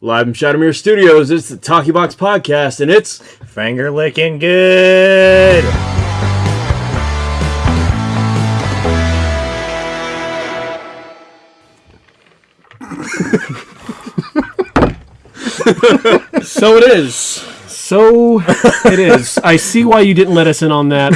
Live from Shadowmere Studios, it's the Talkie Box Podcast, and it's Finger licking good. So it is. So it is. I see why you didn't let us in on that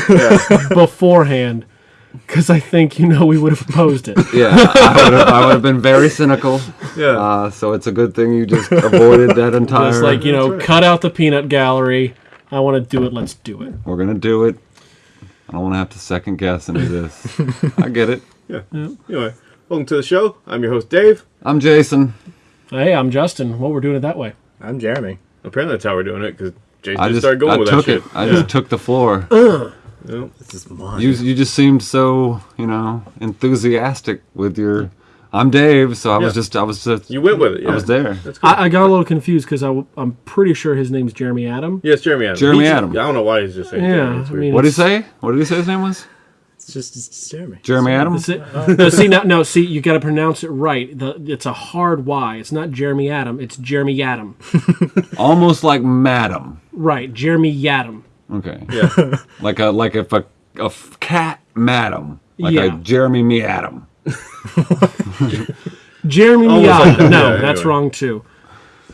beforehand. Because I think you know we would have opposed it. Yeah, I would have, I would have been very cynical. Yeah. Uh, so it's a good thing you just avoided that entire. Just like, you know, cut out the peanut gallery. I want to do it. Let's do it. We're gonna do it. I don't want to have to second guess any of this. I get it. yeah. Anyway, welcome to the show. I'm your host Dave. I'm Jason. Hey, I'm Justin. Well, we're doing it that way. I'm Jeremy. Apparently that's how we're doing it because Jason I just, just started going I with took that it. shit. I yeah. just took the floor. Yeah. This is mine. You you just seemed so you know enthusiastic with your. I'm Dave, so I was just I was just You went with it. Yeah. I was there. That's cool. I, I got a little confused because I'm pretty sure his name's Jeremy Adam. yes, Jeremy Adams. Jeremy He just- Adam. I don't know why he's just saying Yeah, I mean- What did he say? What did he say his name was? it's just it's just Jeremy. Jeremy Adams. That's it. No, see, now, no, see, you got to pronounce it right. The, it's a hard Y. It's not Jeremy Adam. It's Jeremy Adam. Almost like Madam. Right, Jeremy Yadam. Okay. Yeah. Like a like if a a cat Madam. Like Yeah. a Jeremy Me Adam. Jeremy Almost like that, no, yeah, that's anyway. wrong too.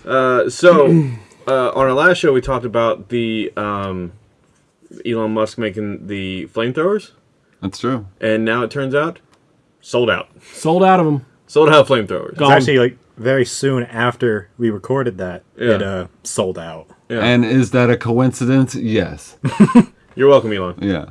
Uh, so, uh, on our last show, we talked about the um, Elon Musk making the flamethrowers, That's true. and now it turns out sold out. Sold out of them. Sold out of flamethrowers. It's actually like very soon after we recorded that, it uh, sold out. Yeah. And is that a coincidence? Yes. You're welcome, Elon. Yeah.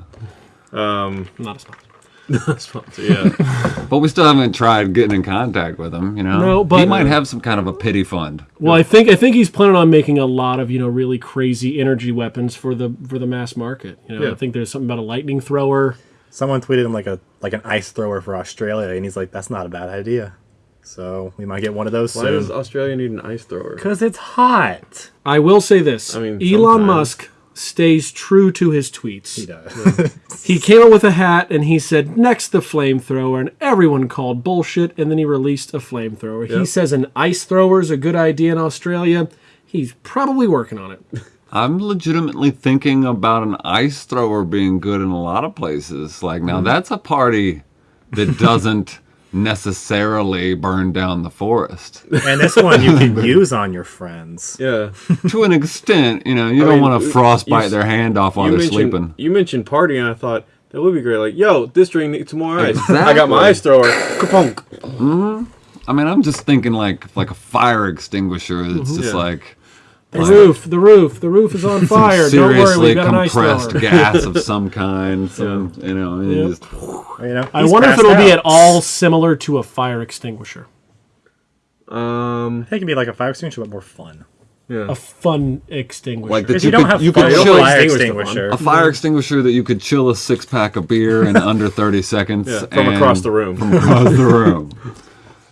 Um, Not a sponsor. yeah. But we still haven't tried getting in contact with him, you know? No, he might have some kind of a pity fund. Well, I think I think he's planning on making a lot of you know really crazy energy weapons for the for the mass market. You know, Yeah. I think there's something about a lightning thrower. Someone tweeted him like a like an ice thrower for Australia, and he's like, "That's not a bad idea." So we might get one of those Why does. Australia need an ice thrower? Because it's hot. I will say this: I mean, Elon sometimes. Musk stays true to his tweets. He does. He came up with a hat and he said, next the flamethrower, and everyone called bullshit, and then he released a flamethrower. He says an ice thrower is a good idea in Australia. He's probably working on it. I'm legitimately thinking about an ice thrower being good in a lot of places. Like, now mm. that's a party that doesn't necessarily burn down the forest. and this one you can use on your friends. Yeah. to an extent, you know, you don't mean, want to frostbite you- their hand off while you they're sleeping. you mentioned party, and I thought that would be great. Like, yo, this drink needs some more ice. I got my ice thrower. Kapunk. Mm-hmm. I mean, I'm just thinking like like a fire extinguisher that's mm-hmm. just Yeah. like The roof, the roof, the roof is on fire. Don't worry, we've got an ice compressed thrower. gas of some kind. Some, you know, Yep. just You know, I wonder if it'll be at all similar to a fire extinguisher. Um. I think it'd be like a fire extinguisher, but more fun. Yeah. A fun extinguisher. like that you, you, don't could have you fire, could don't chill fire extinguish the fun. extinguisher. a fire extinguisher that you could chill a six pack of beer in under 30 seconds Yeah, from across the room. from across the room.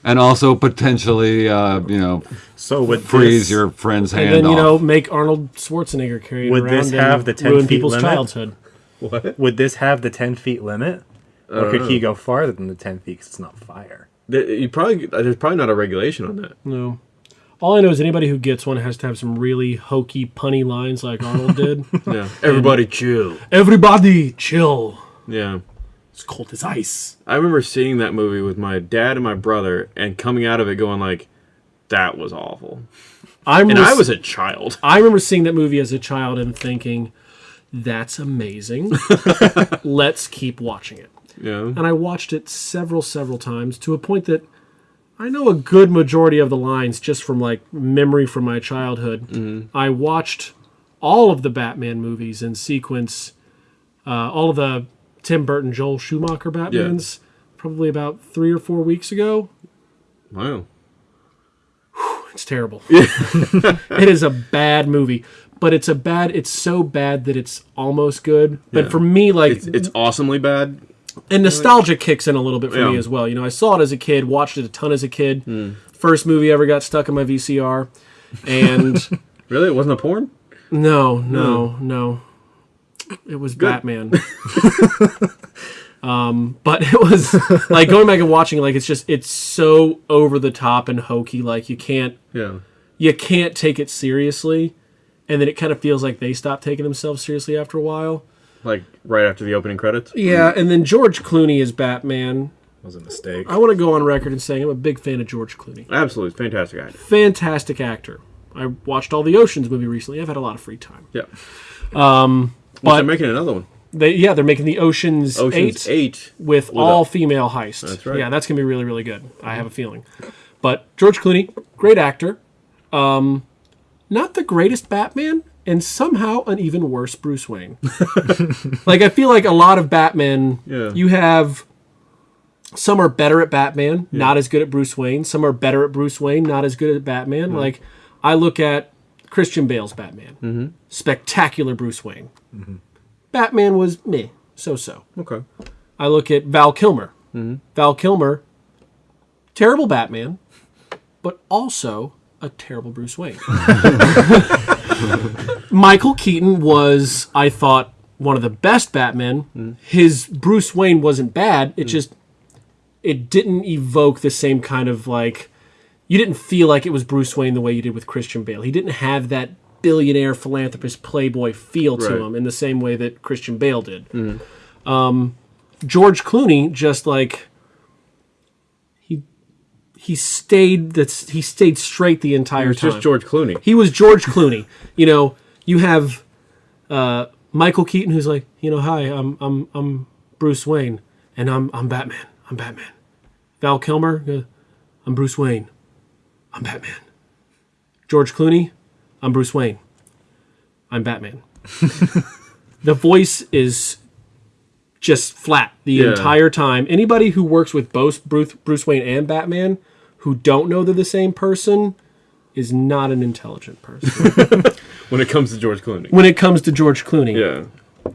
And also potentially, uh, you know, So would freeze this, your friend's hand and hand then, you off. know, make Arnold Schwarzenegger carry it Would around this and have the 10 ruin feet people's limit? childhood. What? would this have the ten feet limit, or could he go farther than the ten feet? Because it's not fire. There- You probably there's probably not a regulation on that. No. All I know is anybody who gets one has to have some really hokey, punny lines like Arnold did. Yeah. Everybody chill. Everybody, chill. Yeah. It's cold as ice. I remember seeing that movie with my dad and my brother, and coming out of it going like, "That was awful." I And I was a child. I remember seeing that movie as a child and thinking, "That's amazing. Let's keep watching it." Yeah. And I watched it several, several times to a point that I know a good majority of the lines just from like memory from my childhood. I watched all of the Batman movies in sequence, uh, all of the Tim Burton, Joel Schumacher Batmans, probably about three or four weeks ago. Wow. It's terrible. it is a bad movie, but it's a bad. It's so bad that it's almost good. But Yeah. for me, like It's it's awesomely bad. and nostalgia kicks in a little bit for me as well. You know, I saw it as a kid, watched it a ton as a kid. Hmm. First movie ever got stuck in my VCR, and Really, it wasn't a porn. no, no, no, it was Batman. um, but it was like going back and watching. Like it's just it's so over the top and hokey. Like you can't Yeah. you can't take it seriously, and then it kind of feels like they stop taking themselves seriously after a while. Like right after the opening credits. Yeah, and then George Clooney is Batman. was a mistake. I want to go on record and saying I'm a big fan of George Clooney. Absolutely, fantastic actor. Fantastic actor. I watched all the Oceans movie recently. I've had a lot of free time. Yeah. Um, but- they're making another one. They yeah, they're making the Oceans, Ocean's Eight, Eight. with, with all a- female heist. That's right. Yeah, that's gonna be really really good. I have a feeling. But George Clooney, great actor. Um, not the greatest Batman, and somehow an even worse Bruce Wayne. like I feel like a lot of Batman, Yeah. you have some are better at Batman, not as good at Bruce Wayne. Some are better at Bruce Wayne, not as good at Batman. Like I look at Christian Bale's Batman, Mm-hmm. spectacular Bruce Wayne. Batman was meh, so so. Okay. I look at Val Kilmer. Mm-hmm. Val Kilmer, terrible Batman, but also a terrible Bruce Wayne. Michael Keaton was, I thought, one of the best Batmen. Mm-hmm. His Bruce Wayne wasn't bad. It just it didn't evoke the same kind of like you didn't feel like it was Bruce Wayne the way you did with Christian Bale. He didn't have that billionaire philanthropist playboy feel to Right. him in the same way that Christian Bale did. Um, George Clooney just like he he stayed that's he stayed straight the entire It's time. just George Clooney. He was George Clooney. You know, you have uh, Michael Keaton who's like, you know, hi, I'm I'm I'm Bruce Wayne, and I'm I'm Batman. I'm Batman. Val Kilmer, uh, I'm Bruce Wayne. I'm Batman. George Clooney, I'm Bruce Wayne. I'm Batman. the voice is just flat the Yeah. entire time. Anybody who works with both Bruce, Bruce Wayne and Batman who don't know they're the same person is not an intelligent person When it comes to George Clooney. when it comes to George Clooney Yeah.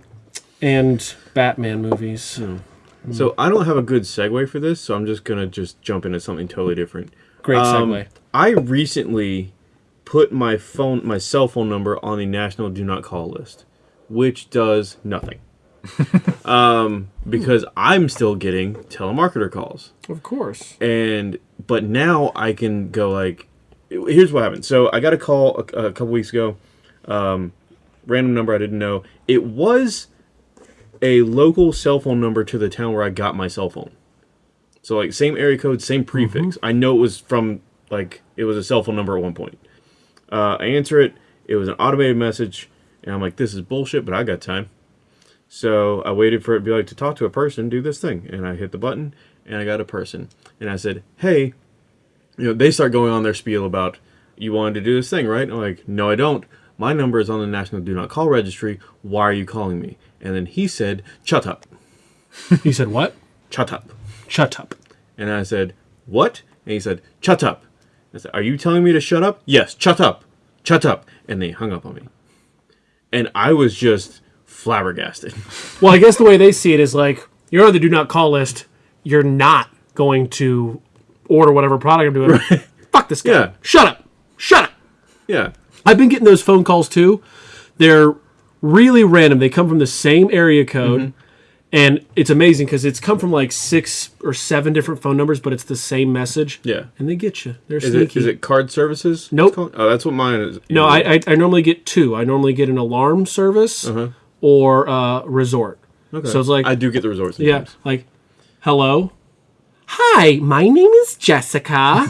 and Batman movies. So I don't have a good segue for this, so I'm just gonna just jump into something totally different. Great Um, segue. I recently put my phone, my cell phone number on the national do not call list, which does nothing. um, because I'm still getting telemarketer calls, Of course. and but now I can go like, here's what happened. So I got a call a, a couple weeks ago, um, random number I didn't know. It was a local cell phone number to the town where I got my cell phone. So like same area code, same prefix. I know it was from like it was a cell phone number at one point. Uh, I answer it. It was an automated message, and I'm like, this is bullshit, but I got time. So I waited for it to be like to talk to a person, do this thing, and I hit the button, and I got a person, and I said, hey, you know, they start going on their spiel about you wanted to do this thing, right? I'm like, no, I don't. My number is on the National Do Not Call Registry. Why are you calling me? And then he said, shut up, He said, What? shut up. Shut up. And I said, What? And he said, Shut up. I said, Are you telling me to shut up? Yes, shut up. Shut up. And they hung up on me. And I was just flabbergasted. Well, I guess the way they see it is like you're on the do not call list. You're not going to order whatever product I'm doing. Fuck this guy. Yeah. Shut up. Shut up. yeah. I've been getting those phone calls too. They're really random. They come from the same area code. Mm-hmm. And it's amazing because it's come from like six or seven different phone numbers, but it's the same message. Yeah. And they get you. They're Is it, sneaky. is it card services? Nope. Oh, that's what mine is. No, I, I I normally get two. I normally get an alarm service or uh, resort. Uh-huh. Okay. So it's like I do get the resorts. yeah, like hello. Hi, my name is Jessica.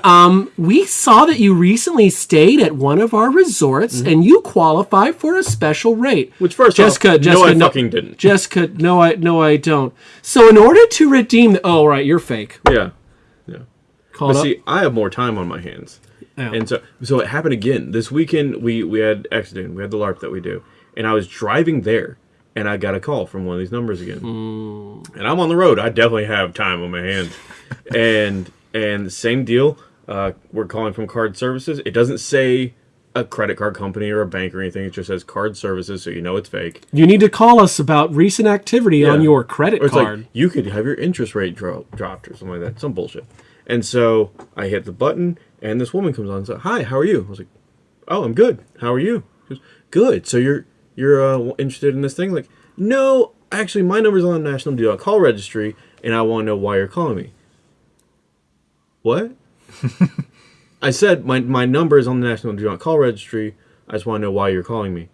um, we saw that you recently stayed at one of our resorts and you qualify for a special rate. Which first Jessica, off, Jessica, no, I fucking didn't. Jessica, no, I no, I don't. So in order to redeem, the, oh right, you're fake. Yeah. Yeah. Call But up. see, I have more time on my hands. Yeah. And so so it happened again. This weekend we we had Exodus, we had the LARP that we do. And I was driving there and I got a call from one of these numbers again. And I'm on the road. I definitely have time on my hands. and and same deal. Uh, we're calling from card services. It doesn't say a credit card company or a bank or anything. It just says card services, so you know it's fake. you need to call us about recent activity on your credit card. like you could have your interest rate dro- dropped or something like that. Some bullshit. And so I hit the button, and this woman comes on and says, "Hi, how are you?" I was like, "Oh, I'm good. How are you?" She goes, "Good. So you're you're uh, interested in this thing?" Like, no, actually, my number's on the National Do Not Call Registry, and I want to know why you're calling me. What? I said my my number is on the National Do Not Call Registry. I just want to know why you're calling me.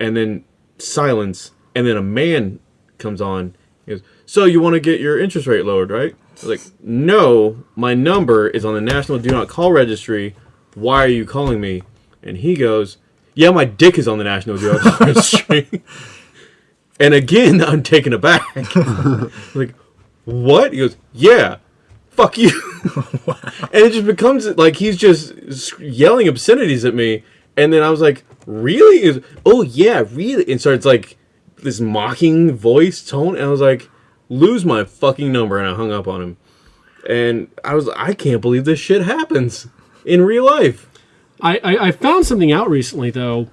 And then silence, and then a man comes on. He goes, "So you want to get your interest rate lowered, right?" I was like, "No, my number is on the National Do Not Call Registry. Why are you calling me?" And he goes, "Yeah, my dick is on the National Registry." and again, I'm taken aback. like, what? He goes, "Yeah." Fuck you. and it just becomes like he's just yelling obscenities at me and then i was like really goes, oh yeah really and so it's like this mocking voice tone and i was like lose my fucking number and i hung up on him and i was i can't believe this shit happens in real life I, I, I found something out recently though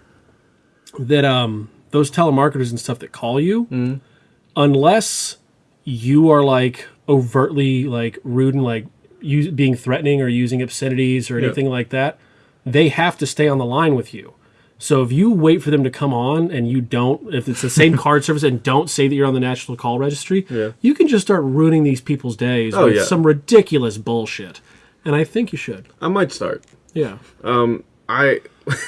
that um those telemarketers and stuff that call you, Mm-hmm. unless you are like overtly like rude and like you being threatening or using obscenities or anything like that, they have to stay on the line with you. So if you wait for them to come on and you don't, if it's the same card service and don't say that you're on the national call registry, Yeah. you can just start ruining these people's days Oh, with yeah. some ridiculous bullshit. And I think you should. i might start Yeah. Um, i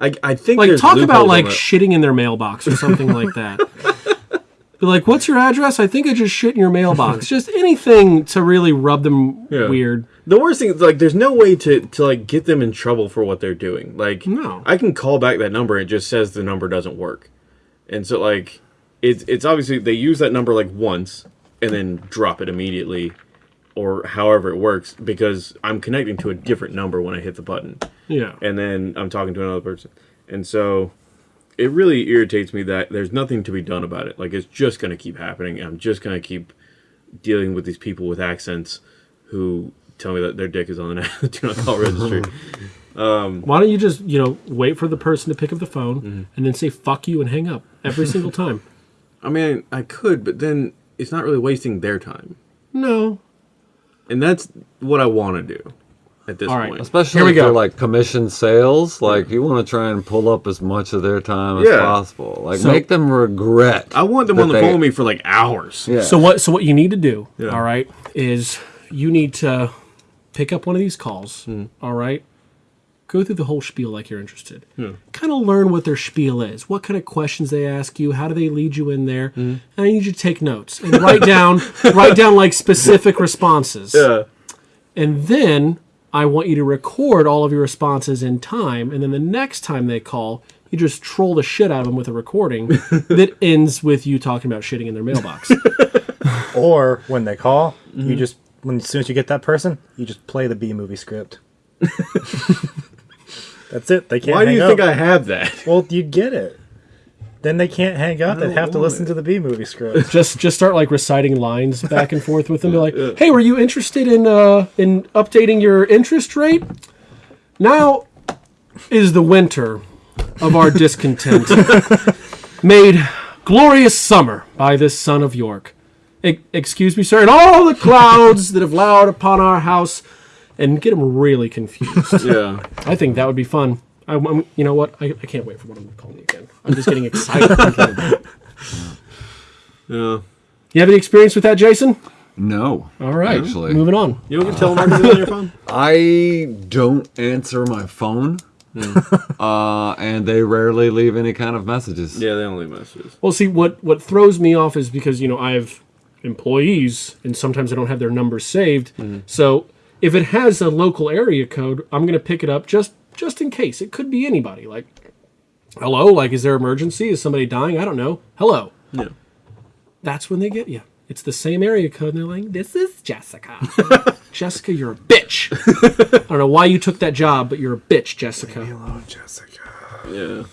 I, I think like talk about like shitting in their mailbox or something like that. Be like, what's your address? I think I just shit in your mailbox. just anything to really rub them Yeah. weird. The worst thing is like there's no way to to like get them in trouble for what they're doing. Like No. I can call back that number it just says the number doesn't work. And so like it's it's obviously they use that number like once and then drop it immediately or however it works because I'm connecting to a different number when I hit the button Yeah. and then I'm talking to another person. And so it really irritates me that there's nothing to be done about it. Like it's just going to keep happening. I'm just going to keep dealing with these people with accents who tell me that their dick is on the do not call registry. Why don't you just, you know, wait for the person to pick up the phone Mm-hmm. and then say fuck you and hang up every single time? I mean, I could, but then it's not really wasting their time. No. And that's what I want to do at this All right. point. Especially Here we if go. they're like commission sales, like you want to try and pull up as much of their time as Yeah. possible. Like So- make them regret. I want them that on the they- phone with me for like hours. Yeah. So what so what you need to do, Yeah. all right, is you need to pick up one of these calls, Hmm. all right? Go through the whole spiel like you're interested. Kind of learn what their spiel is. What kind of questions they ask you, how do they lead you in there? Hmm. And I need you to take notes and write down write down like specific responses. Yeah. And then I want you to record all of your responses in time. And then the next time they call, you just troll the shit out of them with a recording that ends with you talking about shitting in their mailbox. Or when they call, Mm-hmm. you just when as soon as you get that person, you just play the B movie script. That's it. They can't. Hang. Why do you up. think I have that? Well, you'd get it. Then they can't hang up. They'd have to listen it. to the B movie script. just just start like reciting lines back and forth with them. Be like, "Hey, were you interested in uh, in updating your interest rate? Now is the winter of our discontent, made glorious summer by this son of York. E- excuse me, sir, and all the clouds that have lowered upon our house." And get them really confused. Yeah. I think that would be fun. I, am you know what? I, I can't wait for one of them to call me again. I'm just getting excited thinking about it. Yeah. You have any experience with that, Jason? no. All right, Actually, moving on. You don't get telemarketers on your phone? I don't answer my phone, uh, and they rarely leave any kind of messages. Yeah, they only messages. Well, see, what what throws me off is because you know I have employees, and sometimes I don't have their numbers saved. So if it has a local area code, I'm going to pick it up just just in case. It could be anybody. Like, hello, like is there emergency? Is somebody dying? I don't know. Hello. Yeah. That's when they get you. It's the same area code, and they're like, "This is Jessica." Jessica, you're a bitch. I don't know why you took that job, but you're a bitch, Jessica. Hello, Jessica. Yeah.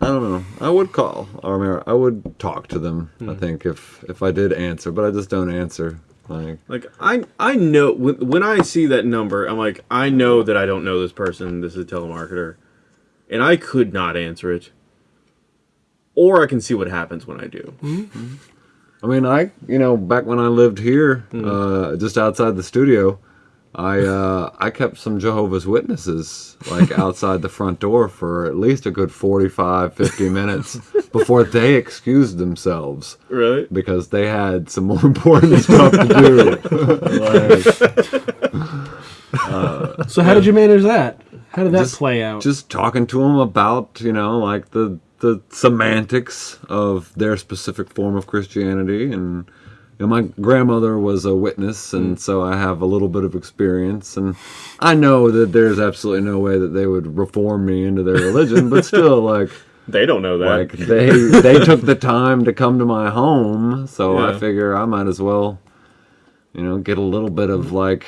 I don't know. I would call, or I, mean, I would talk to them. I Hmm. think if if I did answer, but I just don't answer. Like Like I I know when, when I see that number, I'm like I know that I don't know this person. This is a telemarketer, and I could not answer it, or I can see what happens when I do. I mean, I you know back when I lived here, Hmm. uh, just outside the studio, I uh, I kept some Jehovah's Witnesses like outside the front door for at least a good 45, 50 minutes before they excused themselves Right? because they had some more important stuff to do. Like, So how did you manage that? How did that Just- play out? just talking to them about you know like the the semantics of their specific form of Christianity and you know, my grandmother was a witness and mm. so I have a little bit of experience and I know that there's absolutely no way that they would reform me into their religion but still like They don't know that. like they they took the time to come to my home so Yeah. I figure I might as well you know get a little bit of like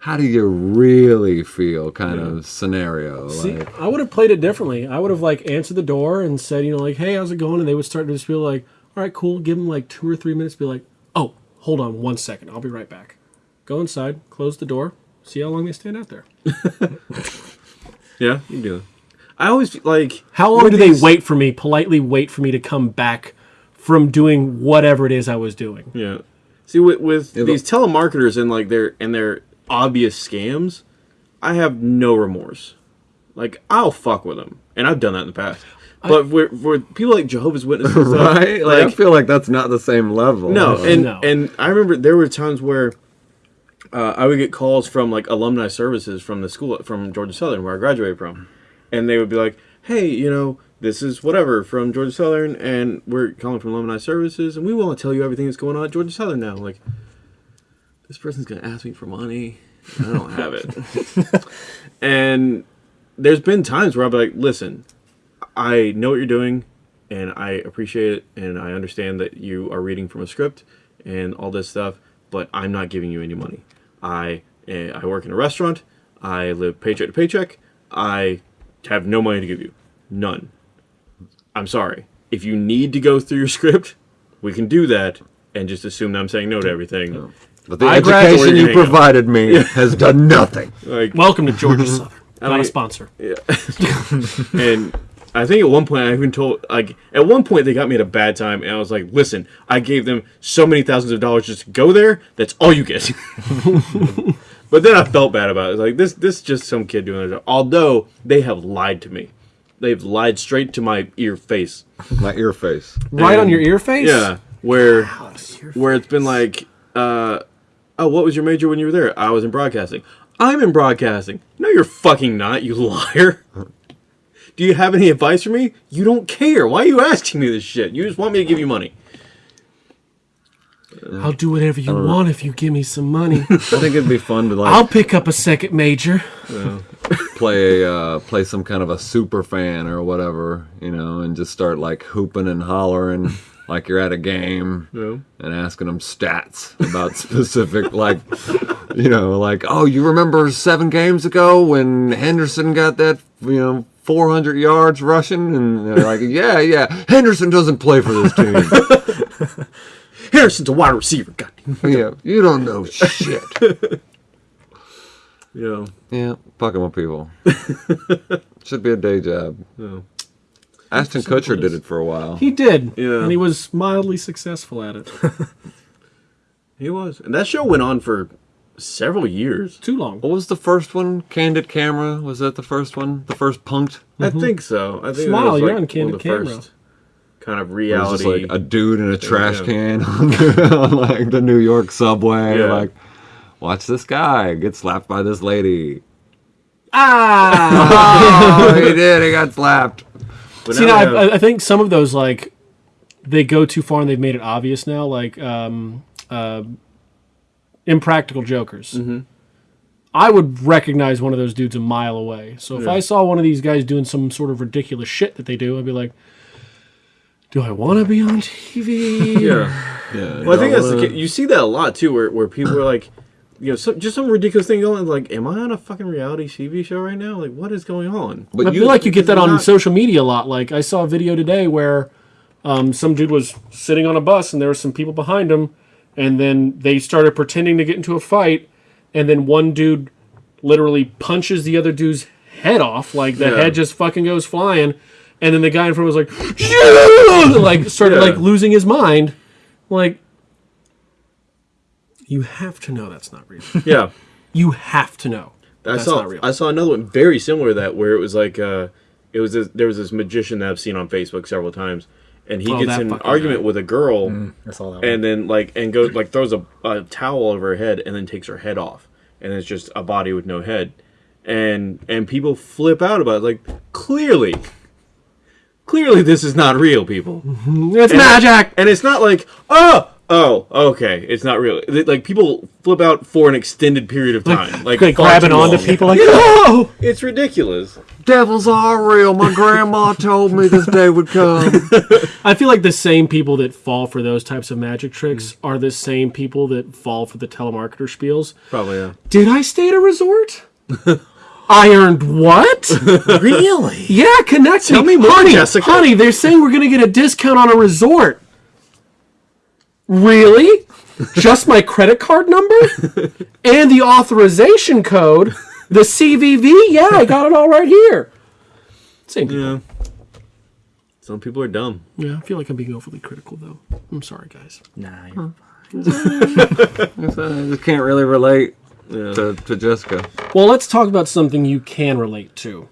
how do you really feel kind of scenario See, like I would have played it differently. I would have like answered the door and said, you know, like, "Hey, how's it going?" And they would start to just feel like, "All right, cool." Give them like two or three minutes. Be like, "Oh, hold on one second. I'll be right back." Go inside, close the door, see how long they stand out there. yeah, you do. I always feel like How long with do they wait for me? Politely wait for me to come back from doing whatever it is I was doing. Yeah. See, with, with Yeah, these telemarketers and like their and their obvious scams, I have no remorse. Like I'll fuck with them, and I've done that in the past. But for, for people like Jehovah's Witnesses, right? Like, I feel like that's not the same level. no, and No. and I remember there were times where uh, I would get calls from like alumni services from the school from Georgia Southern where I graduated from, and they would be like, "Hey, you know, this is whatever from Georgia Southern, and we're calling from alumni services, and we want to tell you everything that's going on at Georgia Southern now." Like, this person's gonna ask me for money. I don't have it, and there's been times where I'll be like, "Listen, I know what you're doing, and I appreciate it, and I understand that you are reading from a script and all this stuff, but I'm not giving you any money. I eh, I work in a restaurant. I live paycheck to paycheck. I have no money to give you, none. I'm sorry. If you need to go through your script, we can do that, and just assume that I'm saying no to everything. But the I education you Hang on. provided me has done nothing. Like, Welcome to Georgia Southern. Not mean- a sponsor. and I think at one point I even told like at one point they got me at a bad time and I was like, listen, I gave them so many thousands of dollars just to go there. That's all you get. but then I felt bad about it. It's like this this is just some kid doing their job. Although they have lied to me. They've lied straight to my ear face. My ear face. Right on your ear face? Yeah. Where where it's been like, uh oh, what was your major when you were there? I was in broadcasting. I'm in broadcasting. No, you're fucking not, you liar. Do you have any advice for me? You don't care. Why are you asking me this shit? You just want me to give you money. I'll do whatever you want if you give me some money. I think it'd be fun to like I'll pick up a second major. play uh, play some kind of a super fan or whatever, you know, and just start like hooping and hollering like you're at a game Yeah. and asking them stats about specific like you know like oh you remember seven games ago when Henderson got that you know 400 yards rushing and they're like yeah yeah Henderson doesn't play for this team Harrison's a wide receiver. God yeah you don't know shit You know. yeah fucking with people should be a day job Yeah. Ashton Kutcher did it for a while He did. Yeah. And he was mildly successful at it. He was. And that show went on for several years. Too long. What was the first one? Candid Camera? Was that the first one? The first punked? I think so. I think that Smile, was, you're on Candid of the Camera. first kind of It was just reality. like a dude in a trash yeah. can on, the, on like the New York subway. Yeah. Like, watch this guy get slapped by this lady. Ah! Oh, he did. He got slapped. But See, now now, have- I, I think some of those, like, they go too far and they've made it obvious now. Like, um, uh, Impractical Jokers. Mm-hmm. I would recognize one of those dudes a mile away. So if Yeah. I saw one of these guys doing some sort of ridiculous shit that they do, I'd be like, do I want to be on TV? yeah. Yeah. Well, I think that's the case. You see that a lot too, where, where people are like, you know, some, just some ridiculous thing going. Like, am I on a fucking reality TV show right now? Like, what is going on? But, I feel like you get that on not- social media a lot. Like I saw a video today where um, some dude was sitting on a bus and there were some people behind him, and then they started pretending to get into a fight, and then one dude literally punches the other dude's head off, like the Yeah. head just fucking goes flying, and then the guy in front was like, like started Yeah. like losing his mind, like. You have to know that's not real. Yeah. You have to know I that's saw not real. I saw another one very similar to that where it was like uh it was this, there was this magician that I've seen on Facebook several times and he Oh, gets in an argument guy. with a girl I saw that. and then like and goes like throws a, a towel over her head and then takes her head off and it's just a body with no head, and and people flip out about it. Like clearly, clearly this is not real, people. It's And- magic. and it's not like oh oh okay, it's not real. Like people flip out for an extended period of time, like Like far grabbing too onto long. people like, oh, It's ridiculous. Devils are real. My grandma told me this day would come. I feel like the same people that fall for those types of magic tricks mm. are the same people that fall for the telemarketer spiels. Probably yeah. Did I stay at a resort? I earned what? Really? Yeah, connect Tell me, me more, honey, Jessica. Honey, they're saying we're gonna get a discount on a resort. Really? Just my credit card number and the authorization code, the CVV. Yeah, I got it all right here. Same people. Yeah. Some people are dumb. Yeah, I feel like I'm being overly critical though. I'm sorry, guys. Nah. you're fine. I just can't really relate Yeah. to, to Jessica. Well, let's talk about something you can relate to.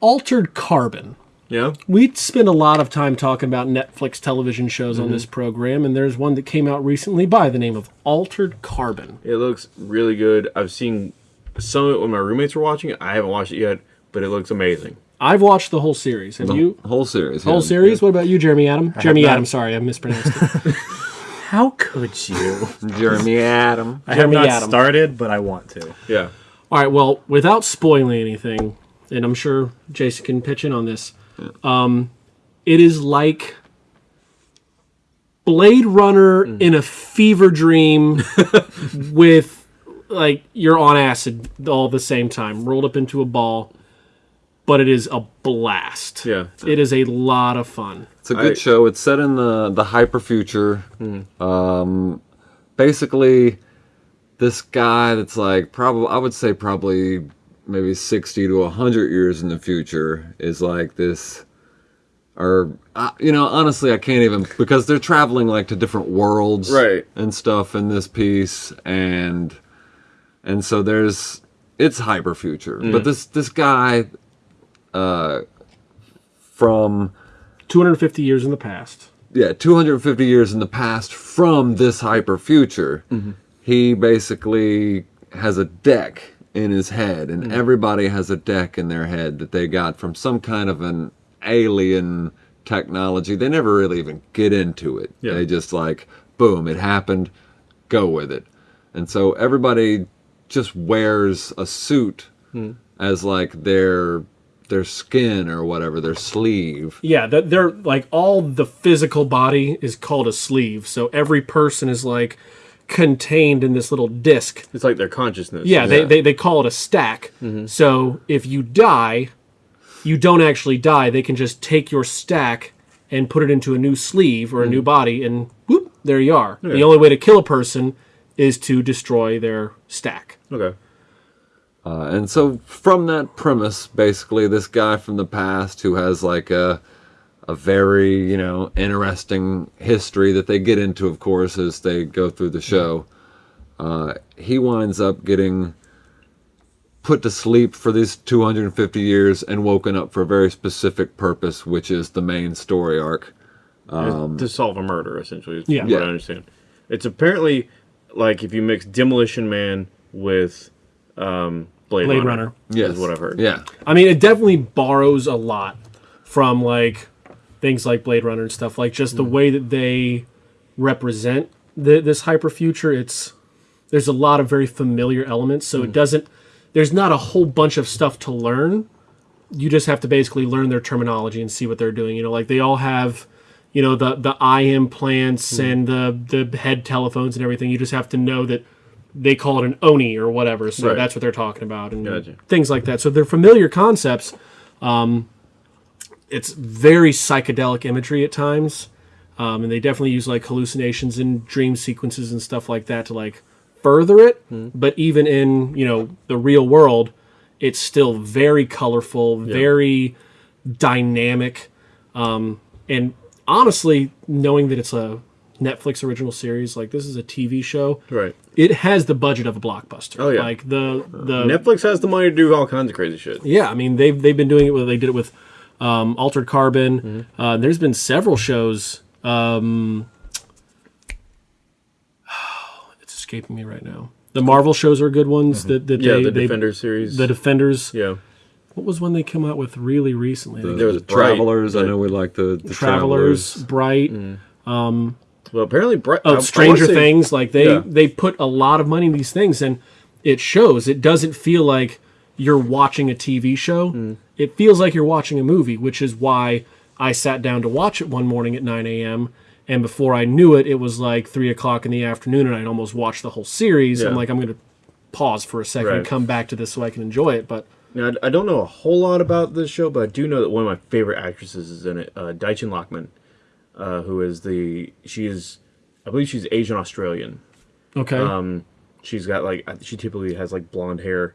Altered Carbon. Yeah. We spend a lot of time talking about Netflix television shows on mm-hmm. this program, and there's one that came out recently by the name of Altered Carbon. It looks really good. I've seen some of it when my roommates were watching it. I haven't watched it yet, but it looks amazing. I've watched the whole series. Have you? Whole series. Whole yeah. series? What about you, Jeremy Adam? Jeremy not. Adam, sorry, I mispronounced it. How could you? Jeremy Adam. I have Jeremy not Adam. started, but I want to. Yeah. All right, well, without spoiling anything, and I'm sure Jason can pitch in on this, um, it is like Blade Runner in a fever dream with, like, you're on acid all at the same time, rolled up into a ball, but it is a blast. Yeah. It is a lot of fun. It's a good I- show. It's set in the the hyper future. Um, basically, this guy that's like probably I would say probably maybe sixty to hundred years in the future is like this, or uh, you know honestly I can't even because they're traveling like to different worlds Right. and stuff in this piece and and so there's it's hyper future but this this guy uh from 250 years in the past. yeah 250 years in the past from this hyper future he basically has a deck in his head and hmm. everybody has a deck in their head that they got from some kind of an alien technology. They never really even get into it. Yeah. they just like boom it happened go with it. And so everybody just wears a suit hmm. as like their their skin or whatever their sleeve. Yeah, that they're like all the physical body is called a sleeve. So every person is like contained in this little disc. It's like their consciousness. Yeah, They, Yeah. they they call it a stack. So if you die, you don't actually die. They can just take your stack and put it into a new sleeve or a new body, and whoop, there you are. The only way to kill a person is to destroy their stack. Okay. Uh, and so from that premise, basically, this guy from the past who has like a a very you know interesting history that they get into, of course, as they go through the show. Uh, he winds up getting put to sleep for these 250 years and woken up for a very specific purpose, which is the main story arc. to solve a murder, essentially. Is Yeah. What Yeah. I understand. It's apparently like if you mix Demolition Man with um, Blade, Blade Runner. Runner. Yes, Is what I've heard. Yeah, I mean, it definitely borrows a lot from like things like Blade Runner and stuff. Like just the mm. way that they represent the, this hyper future. It's there's a lot of very familiar elements, so it mm. doesn't. There's not a whole bunch of stuff to learn. You just have to basically learn their terminology and see what they're doing. You know, like they all have, you know, the the eye implants mm. and the the head telephones and everything. You just have to know that they call it an oni or whatever. So Right. that's what they're talking about and Gotcha. things like that. So they're familiar concepts. Um, it's very psychedelic imagery at times, um, and they definitely use like hallucinations and dream sequences and stuff like that to like further it. But even in you know the real world, it's still very colorful, very dynamic, um, and honestly, knowing that it's a Netflix original series, like this is a TV show, Right. it has the budget of a blockbuster. Oh, yeah. like the the Netflix has the money to do all kinds of crazy shit. yeah, I mean they've they've been doing it. They did it with um, Altered Carbon. Uh, there's been several shows. Um, it's escaping me right now. The Marvel shows are good ones. That, that Mm-hmm. Yeah, they, the they- Defender series. The Defenders. yeah. What was one they came out with really recently? The, there was the Bright, Travelers. I know we like the, the Travelers, Travelers. Bright, Well, apparently, Bright, I- I oh, wanna Stranger say- Things. Like they Yeah. they put a lot of money in these things, and it shows. It doesn't feel like you're watching a TV show. Mm. It feels like you're watching a movie, which is why I sat down to watch it one morning at 9 a.m. And before I knew it, it was like three o'clock in the afternoon, and I'd almost watched the whole series. I'm like, I'm going to pause for a second and come back to this so I can enjoy it. But Now, I I don't know a whole lot about this show, but I do know that one of my favorite actresses is in it, uh, Dichen Lachman, uh, who is the she is, I believe she's Asian Australian. okay, Um, she's got like she typically has like blonde hair,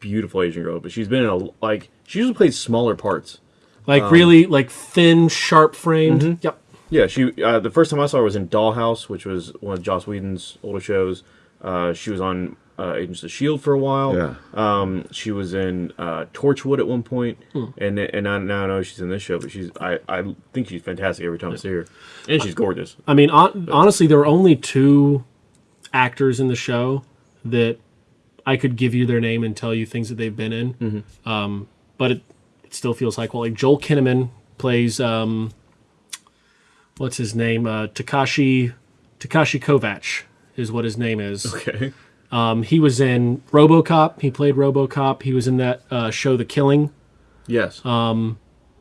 beautiful Asian girl, but she's been in a like she usually plays smaller parts. like um, really like thin, sharp framed. mm-hmm. Yep. Yeah, she uh, the first time I saw her was in Dollhouse, which was one of Joss Whedon's older shows. Uh, she was on uh, Agents of the Shield for a while. Yeah. Um, she was in uh, Torchwood at one point, Hmm. and and I now know she's in this show. But she's I, I think she's fantastic every time I see her, and she's gorgeous. I mean, on, honestly, there were only two actors in the show that I could give you their name and tell you things that they've been in. Mm-hmm. Um, but it, it still feels like well, like Joel Kinnaman plays um, what's his name? Uh, Takeshi Takeshi Kovacs is what his name is. Okay. Um, he was in RoboCop. He played RoboCop. He was in that uh, show, The Killing. Yes.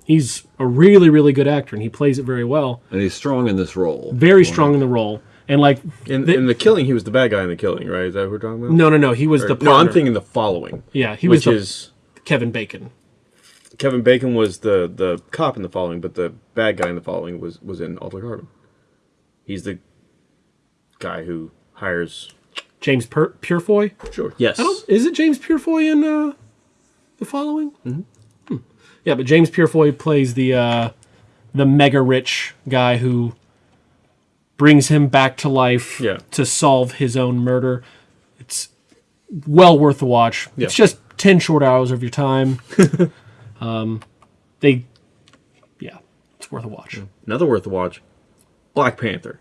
He's a really, really good actor, and he plays it very well. And he's strong in this role. Very strong in the role, and like in, the- in the killing, he was the bad guy in the killing, right? Is that what we're talking about? no, no, no. He was Or- the no, I'm thinking the following. Yeah, he was which is Kevin Bacon. Kevin Bacon was the the cop in the following, but the bad guy in the following was was in Altered Carbon. He's the guy who hires. James per- Purefoy. Sure. Yes. Is it James Purefoy in uh, the following? Mm-hmm. Yeah, but James Purefoy plays the uh, the mega rich guy who brings him back to life Yeah. to solve his own murder. It's well worth the watch. Yeah. It's just ten short hours of your time. um, they, yeah, it's worth a watch. Another worth a watch. Black Panther.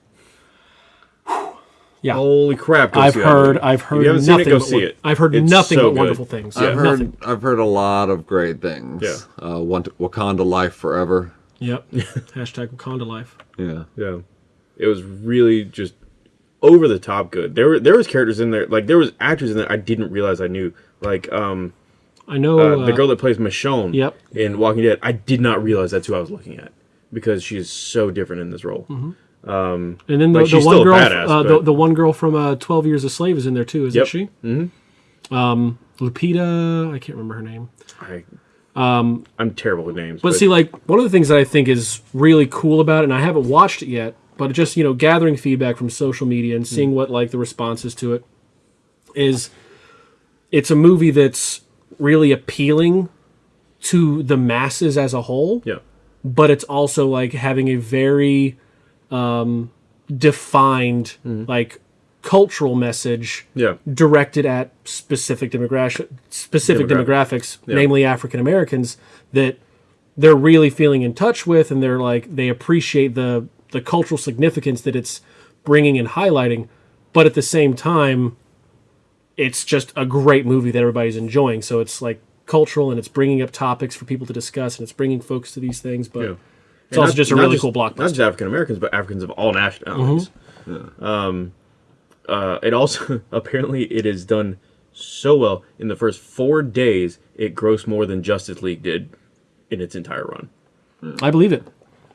Yeah. Holy crap! Go I've see heard. I've heard you haven't seen nothing. it, go see it. I've heard It's nothing so but good. wonderful things. I've nothing. heard I've heard a lot of great things. Yeah. Uh, Wakanda Life Forever. Yep. Hashtag Wakanda life. Yeah. Yeah, it was really just over the top good. There were there was characters in there, like there was actors in there I didn't realize I knew. Like um, I know uh, the uh, girl that plays Michonne Yep. in Walking Dead, I did not realize that's who I was looking at because she is so different in this role. Mm-hmm. And then the, Like, the one girl, badass, uh, the, the one girl from uh, Twelve Years a Slave is in there too, isn't Yep. she? Mm-hmm. Um, Lupita, I can't remember her name. I, um, I'm terrible with names. But see, like one of the things that I think is really cool about it, and I haven't watched it yet, but just you know, gathering feedback from social media and seeing what like the responses to it is, it's a movie that's really appealing to the masses as a whole yeah, but it's also like having a very um, defined like cultural message yeah, directed at specific demographic specific Demographics. demographics, namely African Americans that they're really feeling in touch with and they're like they appreciate the the cultural significance that it's bringing and highlighting but at the same time it's just a great movie that everybody's enjoying so it's like cultural and it's bringing up topics for people to discuss and it's bringing folks to these things but yeah. it's And also not- just a really cool blockbuster. Not just African Americans, but Africans of all nationalities. Um, uh, it also apparently it is done so well in the first four days. It grossed more than Justice League did in its entire run. I believe it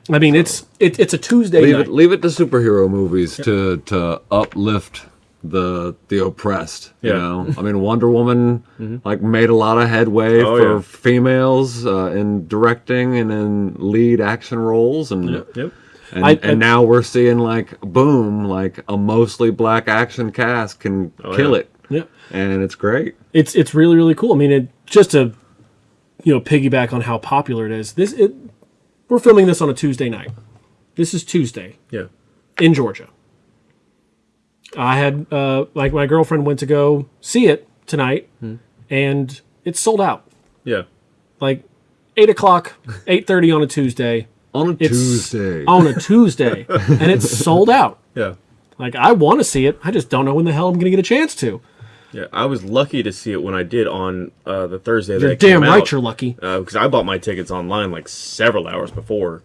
I mean it's it, it's a Tuesday Leave night it, leave it to superhero movies to to uplift the the oppressed. You know, I mean, Wonder Woman like made a lot of headway Oh, for yeah. females uh, in directing and in lead action roles, and Yep. and, I- and I- now we're seeing like boom, like a mostly black action cast can kill yeah. it, yeah and it's great. it's it's really really cool. I mean, it, just to you know piggyback on how popular it is. This it, we're filming this on a Tuesday night. This is Tuesday Yeah. in Georgia. I had uh, like my girlfriend went to go see it tonight, and it's sold out. Yeah. Like eight o'clock, eight thirty on a Tuesday. On a It's Tuesday, on a Tuesday, and it's sold out. Yeah. Like I want to see it, I just don't know when the hell I'm going to get a chance to. Yeah, I was lucky to see it when I did on uh, the Thursday. You're damn right out, you're lucky. because I bought my tickets online like several hours before,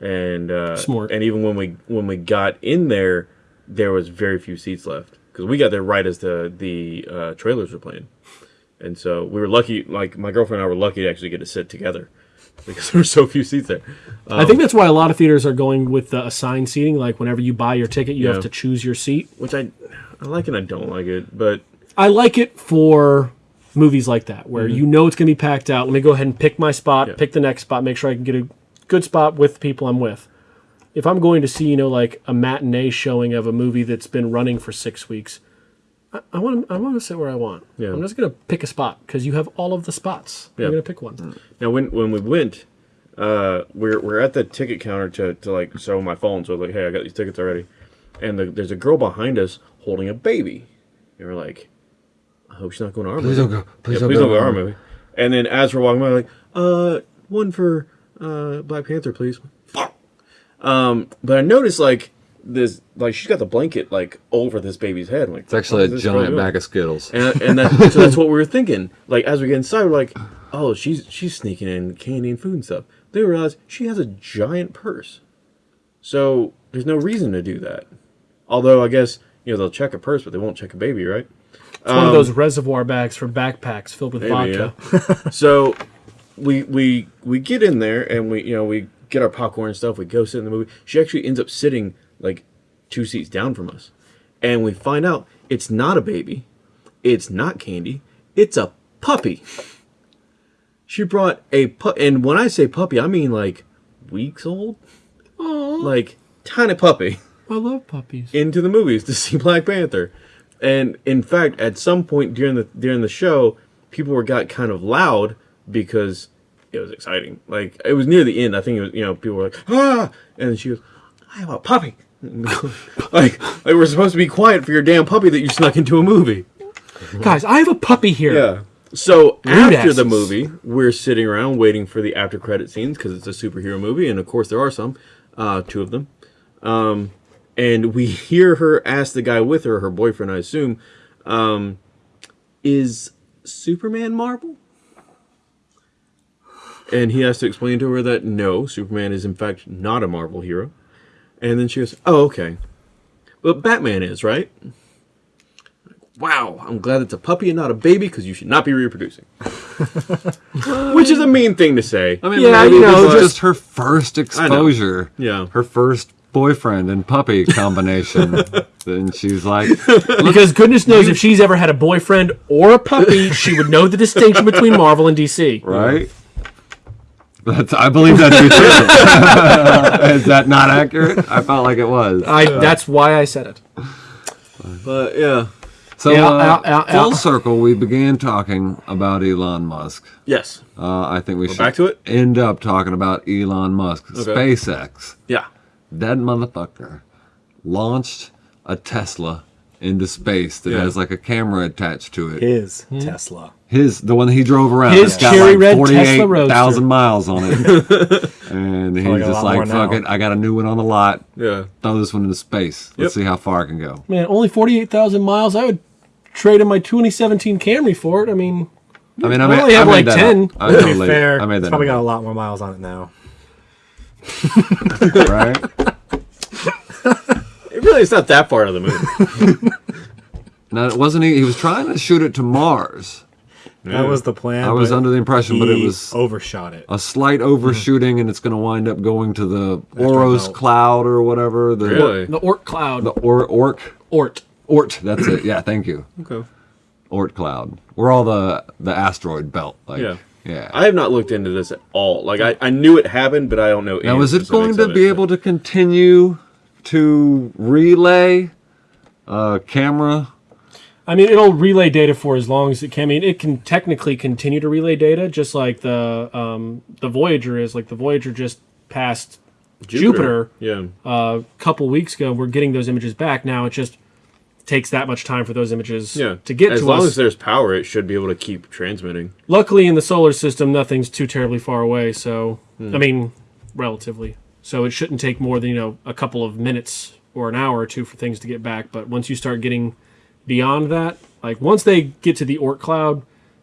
and uh, Smart. And even when we when we got in there, there was very few seats left because we got there right as the the uh, trailers were playing, and so we were lucky. Like my girlfriend and I were lucky to actually get to sit together because there were so few seats there. I think that's why a lot of theaters are going with the assigned seating. Like whenever you buy your ticket, you Yeah. have to choose your seat. Which I I like and I don't like it, but I like it for movies like that where you know it's going to be packed out. Let me go ahead and pick my spot, Yeah. pick the next spot, make sure I can get a good spot with the people I'm with. If I'm going to see, you know, like a matinee showing of a movie that's been running for six weeks, I- I want to I want to sit where I want. Yeah. I'm just going to pick a spot because you have all of the spots. Yeah. I'm going to pick one. Now, when when we went, uh, we're we're at the ticket counter to, to like show my phone. So like, hey, I got these tickets already, and the, there's a girl behind us holding a baby, and we're like, I hope she's not going to our Please movie. don't go. Please Yeah, don't please go don't go to our our movie. And then as we're walking by, like, uh, one for uh Black Panther, please. Fuck. Um, but I noticed like this, like she's got the blanket like over this baby's head. I'm like, It's actually a what is this girl giant bag of Skittles. And, and that, so that's what we were thinking. Like as we get inside, we're like, oh, she's she's sneaking in candy and food and stuff. Then we realize she has a giant purse. So there's no reason to do that. Although I guess you know they'll check a purse, but they won't check a baby, right? It's one of those reservoir bags for backpacks filled with Um, Maybe, vodka. So we we we get in there and we you know we get our popcorn and stuff. We go sit in the movie. She actually ends up sitting like two seats down from us, and we find out it's not a baby, it's not candy, it's a puppy. She brought a pu- and when I say puppy, I mean like weeks old, like tiny puppy I love puppies. into the movies to see Black Panther. And in fact, at some point during the during the show, people were got kind of loud because it was exciting. Like it was near the end. I think it was you know people were like ah, and she goes, "I have a puppy." like like we're supposed to be quiet for your damn puppy that you snuck into a movie. Guys, I have a puppy here. Yeah. So Rude after the movie, we're sitting around waiting for the after credit scenes because it's a superhero movie, and of course there are some, uh, two of them. Um, and we hear her ask the guy with her, her boyfriend, I assume, um, is Superman Marvel? And he has to explain to her that no, Superman is in fact not a Marvel hero. And then she goes, "Oh, okay, but Batman is, right?" Wow, I'm glad it's a puppy and not a baby because you should not be reproducing. Which is a mean thing to say. I mean, Yeah, maybe you know, this is just- just her first exposure. Yeah. Her first boyfriend and puppy combination. and she's like, Because goodness knows if she's ever had a boyfriend or a puppy, she would know the distinction between Marvel and DC. right? That's, I believe that's to be true. is that not accurate? I felt like it was. I that's why I said it. But yeah. So, Yeah, uh, ow, ow, full ow. circle, we began talking about Elon Musk. Yes. Uh, I think we should back to it? end up talking about Elon Musk, SpaceX. Yeah. That motherfucker launched a Tesla into space that Yeah. has like a camera attached to it. His hmm. Tesla. His, the one that he drove around, His got cherry like red Tesla Roadster. thousand miles on it, and he's Probably got a just like, "Fuck now. it, I got a new one on the lot. Yeah. Throw this one into space. Let's Yep. see how far I can go." Man, only forty eight thousand miles. I would trade in my 2017 Camry for it. I mean, I mean, I I, made, only have I like 10. Up. I To be totally, fair, I made it's that probably up, got a lot more miles on it now. right? It really is not that far out of the moon. Now, it wasn't he? He was trying to shoot it to Mars. That was the plan. I was under the impression, but it was overshot it. a slight overshooting, and it's going to wind up going to the Oros cloud or whatever. The, really? the Oort cloud. The or, Orc. Oort. Ort. That's it. Yeah, thank you. Okay. Oort cloud. We're all the the asteroid belt. Like, Yeah. Yeah. I have not looked into this at all. Like I, I knew it happened, but I don't know. now, is it going to be it. able to continue to relay uh, camera? I mean, it'll relay data for as long as it can. I mean, it can technically continue to relay data, just like the um, the Voyager is. Like the Voyager just passed Jupiter, Yeah. a couple weeks ago. We're getting those images back now. It just takes that much time for those images Yeah. to get as to long us. as long as there's power, it should be able to keep transmitting. Luckily, in the solar system, nothing's too terribly far away. So, I mean, relatively. So it shouldn't take more than you know a couple of minutes or an hour or two for things to get back. But once you start getting beyond that, like once they get to the Orc cloud,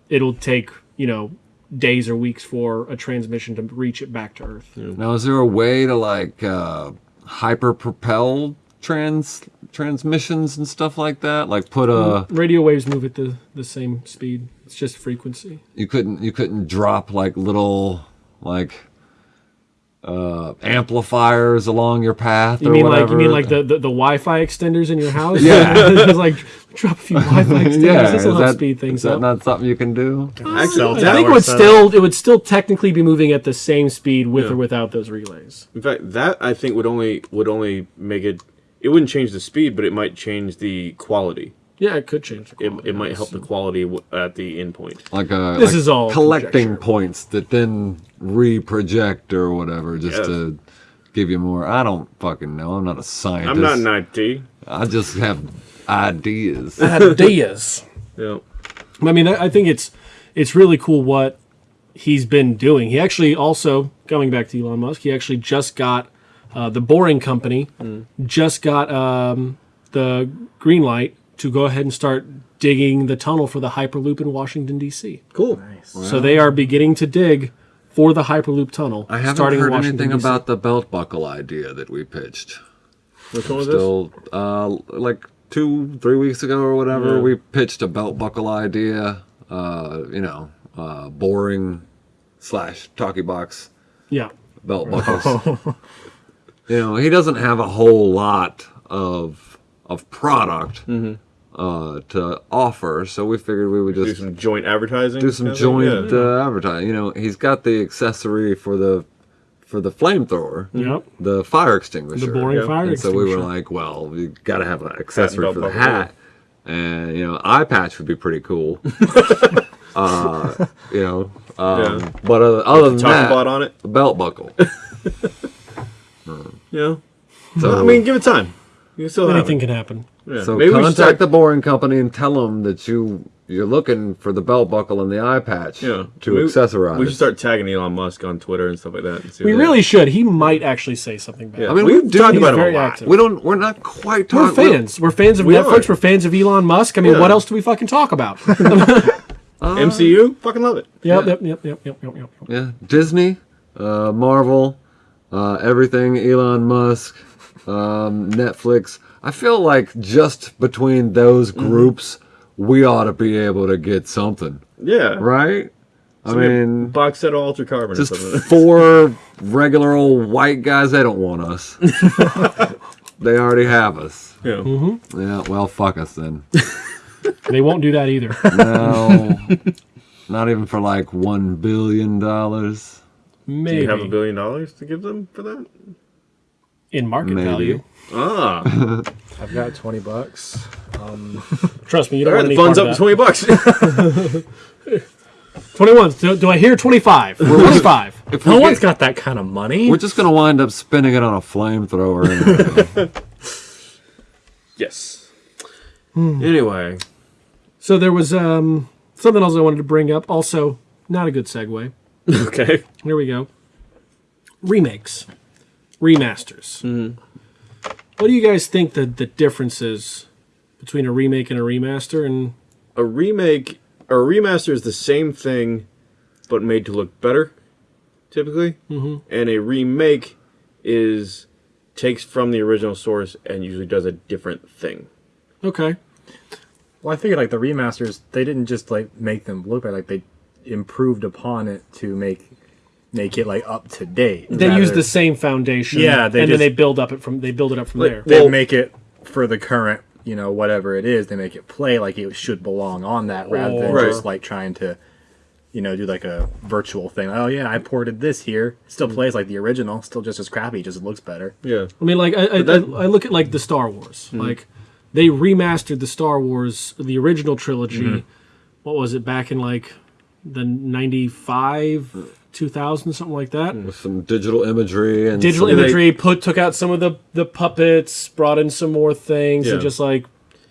it'll take you know days or weeks for a transmission to reach it back to Earth. Now, is there a way to like uh, hyper propel trans transmissions and stuff like that? Like put a Radio waves move at the the same speed. It's just frequency. you couldn't you couldn't drop like little like uh amplifiers along your path You or mean like you mean like the, the, the Wi-Fi extenders in your house? Yeah. Just like drop a few Wi-Fi extenders. yeah this is will that, speed things is that up. not something you can do Actually, Cell I think it would setup. still it would still technically be moving at the same speed with Yeah. or without those relays. in fact, that I think would only would only make it. It wouldn't change the speed, but it might change the quality. Yeah, it could change. The It, quality, it might help the quality w- at the endpoint. like a This like is all collecting conjecture. points that then re-project or whatever just Yes. to give you more i don't fucking know i'm not a scientist I'm not an IT. i just have ideas ideas. Yeah. I mean, I I think it's it's really cool what he's been doing. He actually also going back to Elon Musk. He actually just got uh, the Boring Company just got um, the green light to go ahead and start digging the tunnel for the Hyperloop in Washington D.C. Cool. So they are beginning to dig for the Hyperloop tunnel. i haven't starting in heard Washington, anything about the belt buckle idea that we pitched Which one was this? still uh, like two three weeks ago or whatever Yeah. we pitched a belt buckle idea uh, you know uh, boring slash talkie box Yeah. belt buckles you know he doesn't have a whole lot of of product Mm-hmm. uh, to offer so we figured we would just Do some joint advertising. do some kind of thing? joint Yeah. uh, advertising you know he's got the accessory for the for the flamethrower Yep. the fire extinguisher The boring Yeah. fire and so we were like, well, we got to have an accessory for the buckle, hat. And, you know, eye patch would be pretty cool. uh, you know, um, Yeah. but uh, other than that, on it. belt buckle. Yeah. So, I mean, give it time. You can still have Anything it. can happen. Yeah. so Maybe contact start- the boring company and tell them that you you're looking for the belt buckle and the eye patch Yeah. to Maybe- accessorize. We should start tagging Elon Musk on Twitter and stuff like that. And see We what they- really should. He might actually say something back. Yeah. I mean, we've we do- talked about him a lot. active. we don't. We're not quite We're fans. We're fans of We Netflix. are. We're fans of Elon Musk. I mean, Yeah. what else do we fucking talk about? MCU, fucking love it. Yep, yep, yep, yep, yep, yep, yep. Yeah, Disney, uh, Marvel, uh, everything, Elon Musk, um, Netflix. I feel like just between those Mm-hmm. groups, we ought to be able to get something, Yeah. right? I Maybe mean, box set of Altered Carbon just or something. four regular old white guys. They don't want us. they already have us. yeah. Mm-hmm. Yeah, well, fuck us then. They won't do that either. No, not even for like one billion dollars. Do Maybe you have a billion dollars to give them for that? in market Maybe. value. Ah. I've got 20 bucks. Trust me, you don't right, the any funds up to 20 bucks. Twenty-one. Do, do I hear twenty-five? Twenty-five. If No we one's get- got that kind of money. We're just gonna wind up spinning it on a flamethrower. Anyway. yes. Anyway. So there was um, something else I wanted to bring up. Also, not a good segue. Okay. Here we go. Remakes, remasters. Mm-hmm. What do you guys think the the difference is between a remake and a remaster? And A remake or a remaster is the same thing, but made to look better, typically. Mm-hmm. And a remake is takes from the original source and usually does a different thing. okay, Well, I figured like the remasters, they didn't just like make them look better, like they improved upon it to make make it like up to date. they rather- use the same foundation. Yeah, they and just- then they build up it from they build it up from Like, there. They Well- make it for the current, you know, whatever it is. They make it play like it should belong on that, rather than Right. just like trying to, you know, do like a virtual thing. Oh yeah, I ported this here. Still Mm. plays like the original. Still just as crappy. Just looks better. Yeah. I mean, like I, I, that- I, I look at like the Star Wars. Mm-hmm. Like they remastered the Star Wars, the original trilogy. Mm-hmm. What was it back in like the ninety five, two thousand, something like that. with some digital imagery and Digital some- imagery put took out some of the the puppets, brought in some more things, Yeah. and just like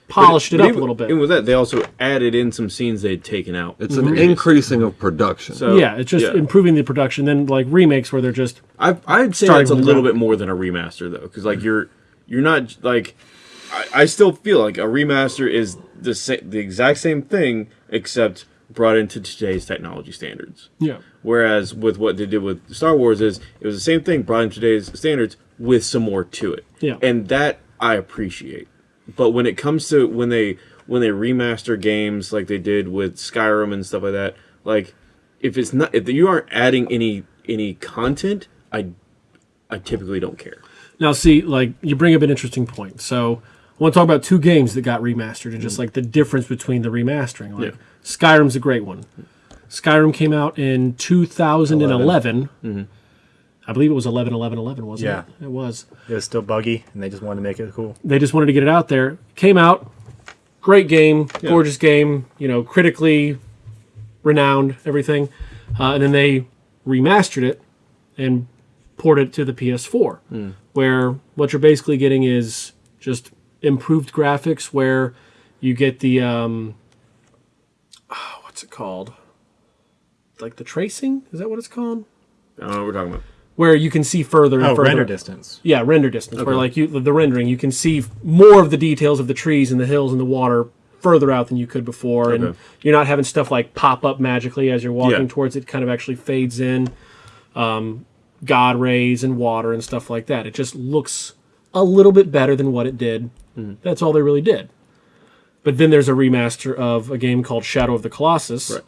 polished it But up even- a little bit. and with that, they also added in some scenes they'd taken out. It's mm-hmm. an increasing of production. So- yeah, it's just yeah. improving the production. Then like remakes where they're just I I'd say it's a little bit more than a remaster though, because like you're you're not like I, I still feel like a remaster is the sa- the exact same thing except brought into today's technology standards. Yeah. Whereas with what they did with Star Wars is it was the same thing brought into today's standards with some more to it. Yeah. And that I appreciate. But when it comes to when they when they remaster games like they did with Skyrim and stuff like that, like if it's not if you aren't adding any any content, I I typically don't care. Now, see, like you bring up an interesting point. So, want to talk about two games that got remastered and just like the difference between the remastering. Like Yeah. Skyrim's a great one. Skyrim came out in 2011. I believe it was 11 11 11, wasn't Yeah. it? It was. It was still buggy, and they just wanted to make it cool. They just wanted to get it out there. Came out, great game, gorgeous game, you know, critically renowned, everything. Uh, and then they remastered it and ported it to the PS4, where what you're basically getting is just improved graphics, where you get the um, oh, what's it called? Like the tracing? Is that what it's called? I don't know what we're talking about. Where you can see further and Oh, further. render distance. Yeah, render distance. Where like you the rendering, you can see more of the details of the trees and the hills and the water further out than you could before, and you're not having stuff like pop up magically as you're walking Yeah. towards it. Kind of actually fades in, um, God rays and water and stuff like that. It just looks a little bit better than what it did. Mm. That's all they really did. But then there's a remaster of a game called Shadow of the Colossus, Right.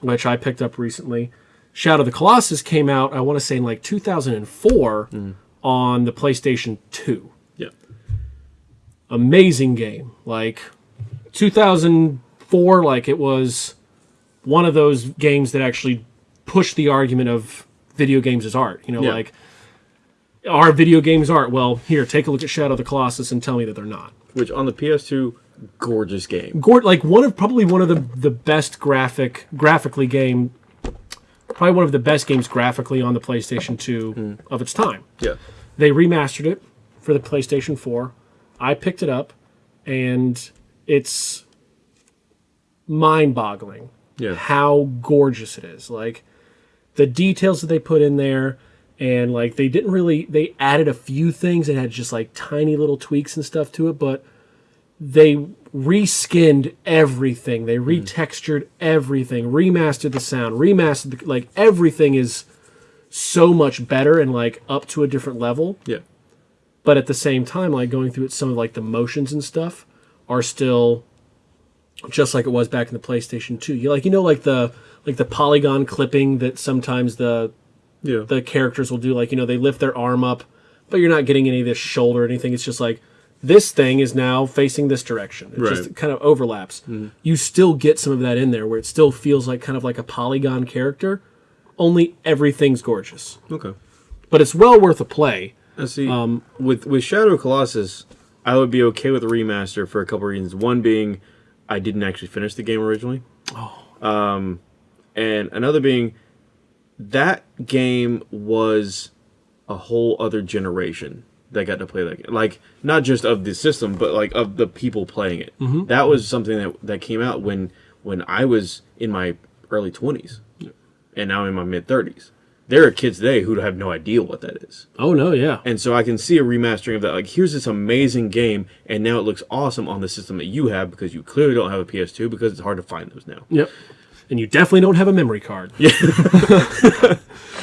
which I picked up recently. Shadow of the Colossus came out, I want to say, in like 2004 mm. on the PlayStation 2. Yeah. Amazing game. Like 2004, like it was one of those games that actually pushed the argument of video games as art. You know, Yeah. like are video games art? Well, here, take a look at Shadow of the Colossus and tell me that they're not. Which on the PS2, gorgeous game. Gord, like one of probably one of the the best graphic graphically game, probably one of the best games graphically on the PlayStation 2 hmm. of its time. Yeah. They remastered it for the PlayStation 4. I picked it up, and it's mind-boggling Yeah. how gorgeous it is. Like the details that they put in there, and like they didn't really they added a few things and had just like tiny little tweaks and stuff to it, but they reskinned everything. They hmm. retextured everything, remastered the sound, remastered the, like everything is so much better and like up to a different level Yeah. but at the same time like going through it some of like the motions and stuff are still just like it was back in the PlayStation 2 you like you know like the like the polygon clipping that sometimes the Yeah. the characters will do like you know they lift their arm up but you're not getting any of this shoulder or anything it's just like this thing is now facing this direction it just kind of overlaps you still get some of that in there where it still feels like kind of like a polygon character only everything's gorgeous okay. but it's well worth a play I see. Um, with with Shadow Colossus, I would be okay with a remaster for a couple reasons. One being, I didn't actually finish the game originally. Oh. Um, and another being, that game was a whole other generation that got to play that game. Like not just of the system, but like of the people playing it. Mm-hmm. That was something that that came out when when I was in my early twenties, and now I'm in my mid thirties. There are kids today who have no idea what that is. oh no yeah And so I can see a remastering of that. Like, here's this amazing game, and now it looks awesome on the system that you have because you clearly don't have a PS2 because it's hard to find those now. Yep. And you definitely don't have a memory card. Yeah.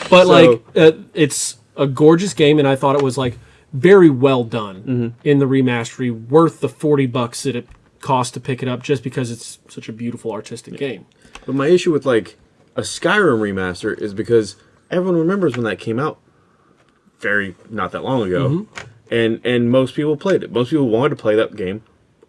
but like, uh, it's a gorgeous game, and I thought it was like very well done in the remastery, worth the forty bucks that it cost to pick it up, just because it's such a beautiful artistic game. But my issue with like a Skyrim remaster is because everyone remembers when that came out very not that long ago. And and most people played it. Most people wanted to play that game,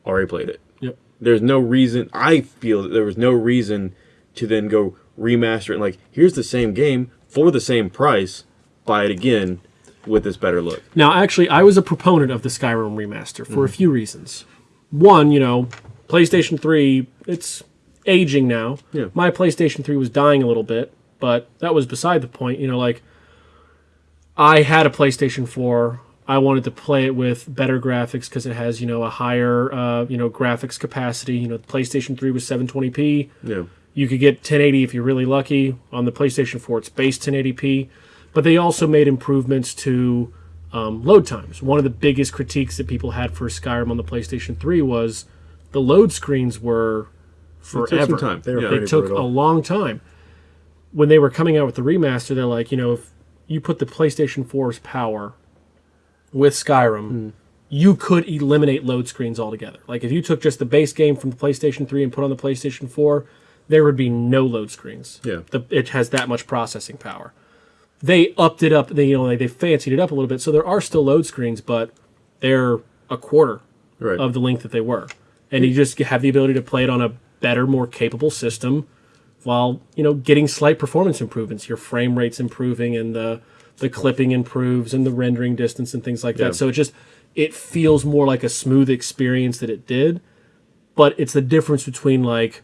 already played it. Yep. There's no reason I feel that there was no reason to then go remaster it and like here's the same game for the same price, buy it again with this better look. Now, actually, I was a proponent of the Skyrim remaster for a few reasons. One, you know, PlayStation 3, it's aging now. Yeah. My PlayStation 3 was dying a little bit, but that was beside the point. You know, like, I had a PlayStation 4. I wanted to play it with better graphics because it has, you know, a higher, uh, you know, graphics capacity. You know, the PlayStation 3 was 720p. Yeah. You could get 1080 if you're really lucky. On the PlayStation 4, it's base 1080p. But they also made improvements to um, load times. One of the biggest critiques that people had for Skyrim on the PlayStation 3 was the load screens were took forever. some time. They Yeah. They took brutal. a long time. When they were coming out with the remaster, they're like, you know, if you put the PlayStation 4's power with Skyrim, you could eliminate load screens altogether. Like if you took just the base game from the PlayStation 3 and put on the PlayStation 4, there would be no load screens. Yeah. The, it has that much processing power. They upped it up. They you know like they fancied it up a little bit, so there are still load screens, but they're a quarter Right. of the length that they were, and you just have the ability to play it on a better, more capable system, while you know getting slight performance improvements. Your frame rate's improving, and the the clipping improves, and the rendering distance and things like Yeah. that. So it just it feels more like a smooth experience that it did, but it's the difference between like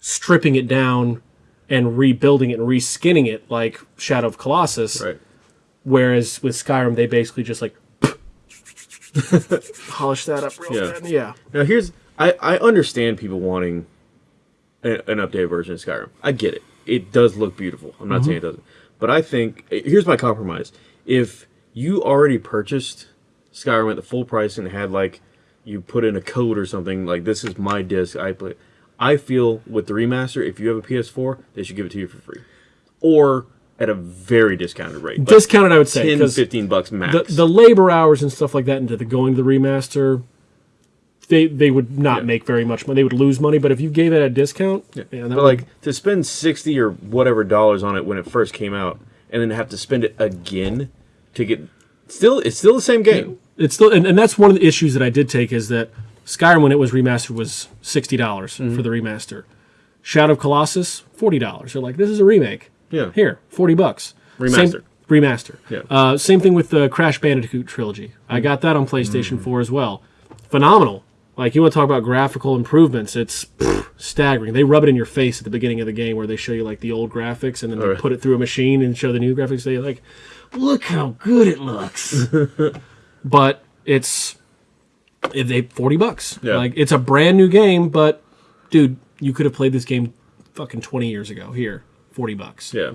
stripping it down and rebuilding it and reskinning it like Shadow of Colossus. Right. Whereas with Skyrim, they basically just like polish that up real Yeah. Yeah. Now here's I I understand people wanting a, an updated version of Skyrim. I get it. It does look beautiful. I'm not mm-hmm. saying it doesn't. But I think eh, here's my compromise. If you already purchased Skyrim at the full price and had like you put in a code or something like this is my disc I play I feel with the remaster if you have a PS4 they should give it to you for free. Or at a very discounted rate. Like Discounted, I would say. 10 'cause 15 bucks max. the, the labor hours and stuff like that into the going to the remaster, they they would not Yeah. make very much money. They would lose money. But if you gave it a discount, yeah, that But would- like to spend sixty or whatever dollars on it when it first came out, and then have to spend it again to get still it's still the same game. it's still and, and that's one of the issues that I did take is that Skyrim when it was remastered was sixty dollars Mm-hmm. for the remaster. Shadow of Colossus forty dollars. They're like this is a remake. Yeah. Here forty bucks. Remaster. Same, remaster. Yeah. Uh, same thing with the Crash Bandicoot trilogy. I got that on PlayStation 4 as well. Phenomenal. Like you want to talk about graphical improvements, it's pff, staggering. They rub it in your face at the beginning of the game where they show you like the old graphics and then they Alright. put it through a machine and show the new graphics. They like, look how good it looks. but it's if they forty bucks. Yeah. Like it's a brand new game, but dude, you could have played this game fucking twenty years ago. Here, forty bucks. Yeah,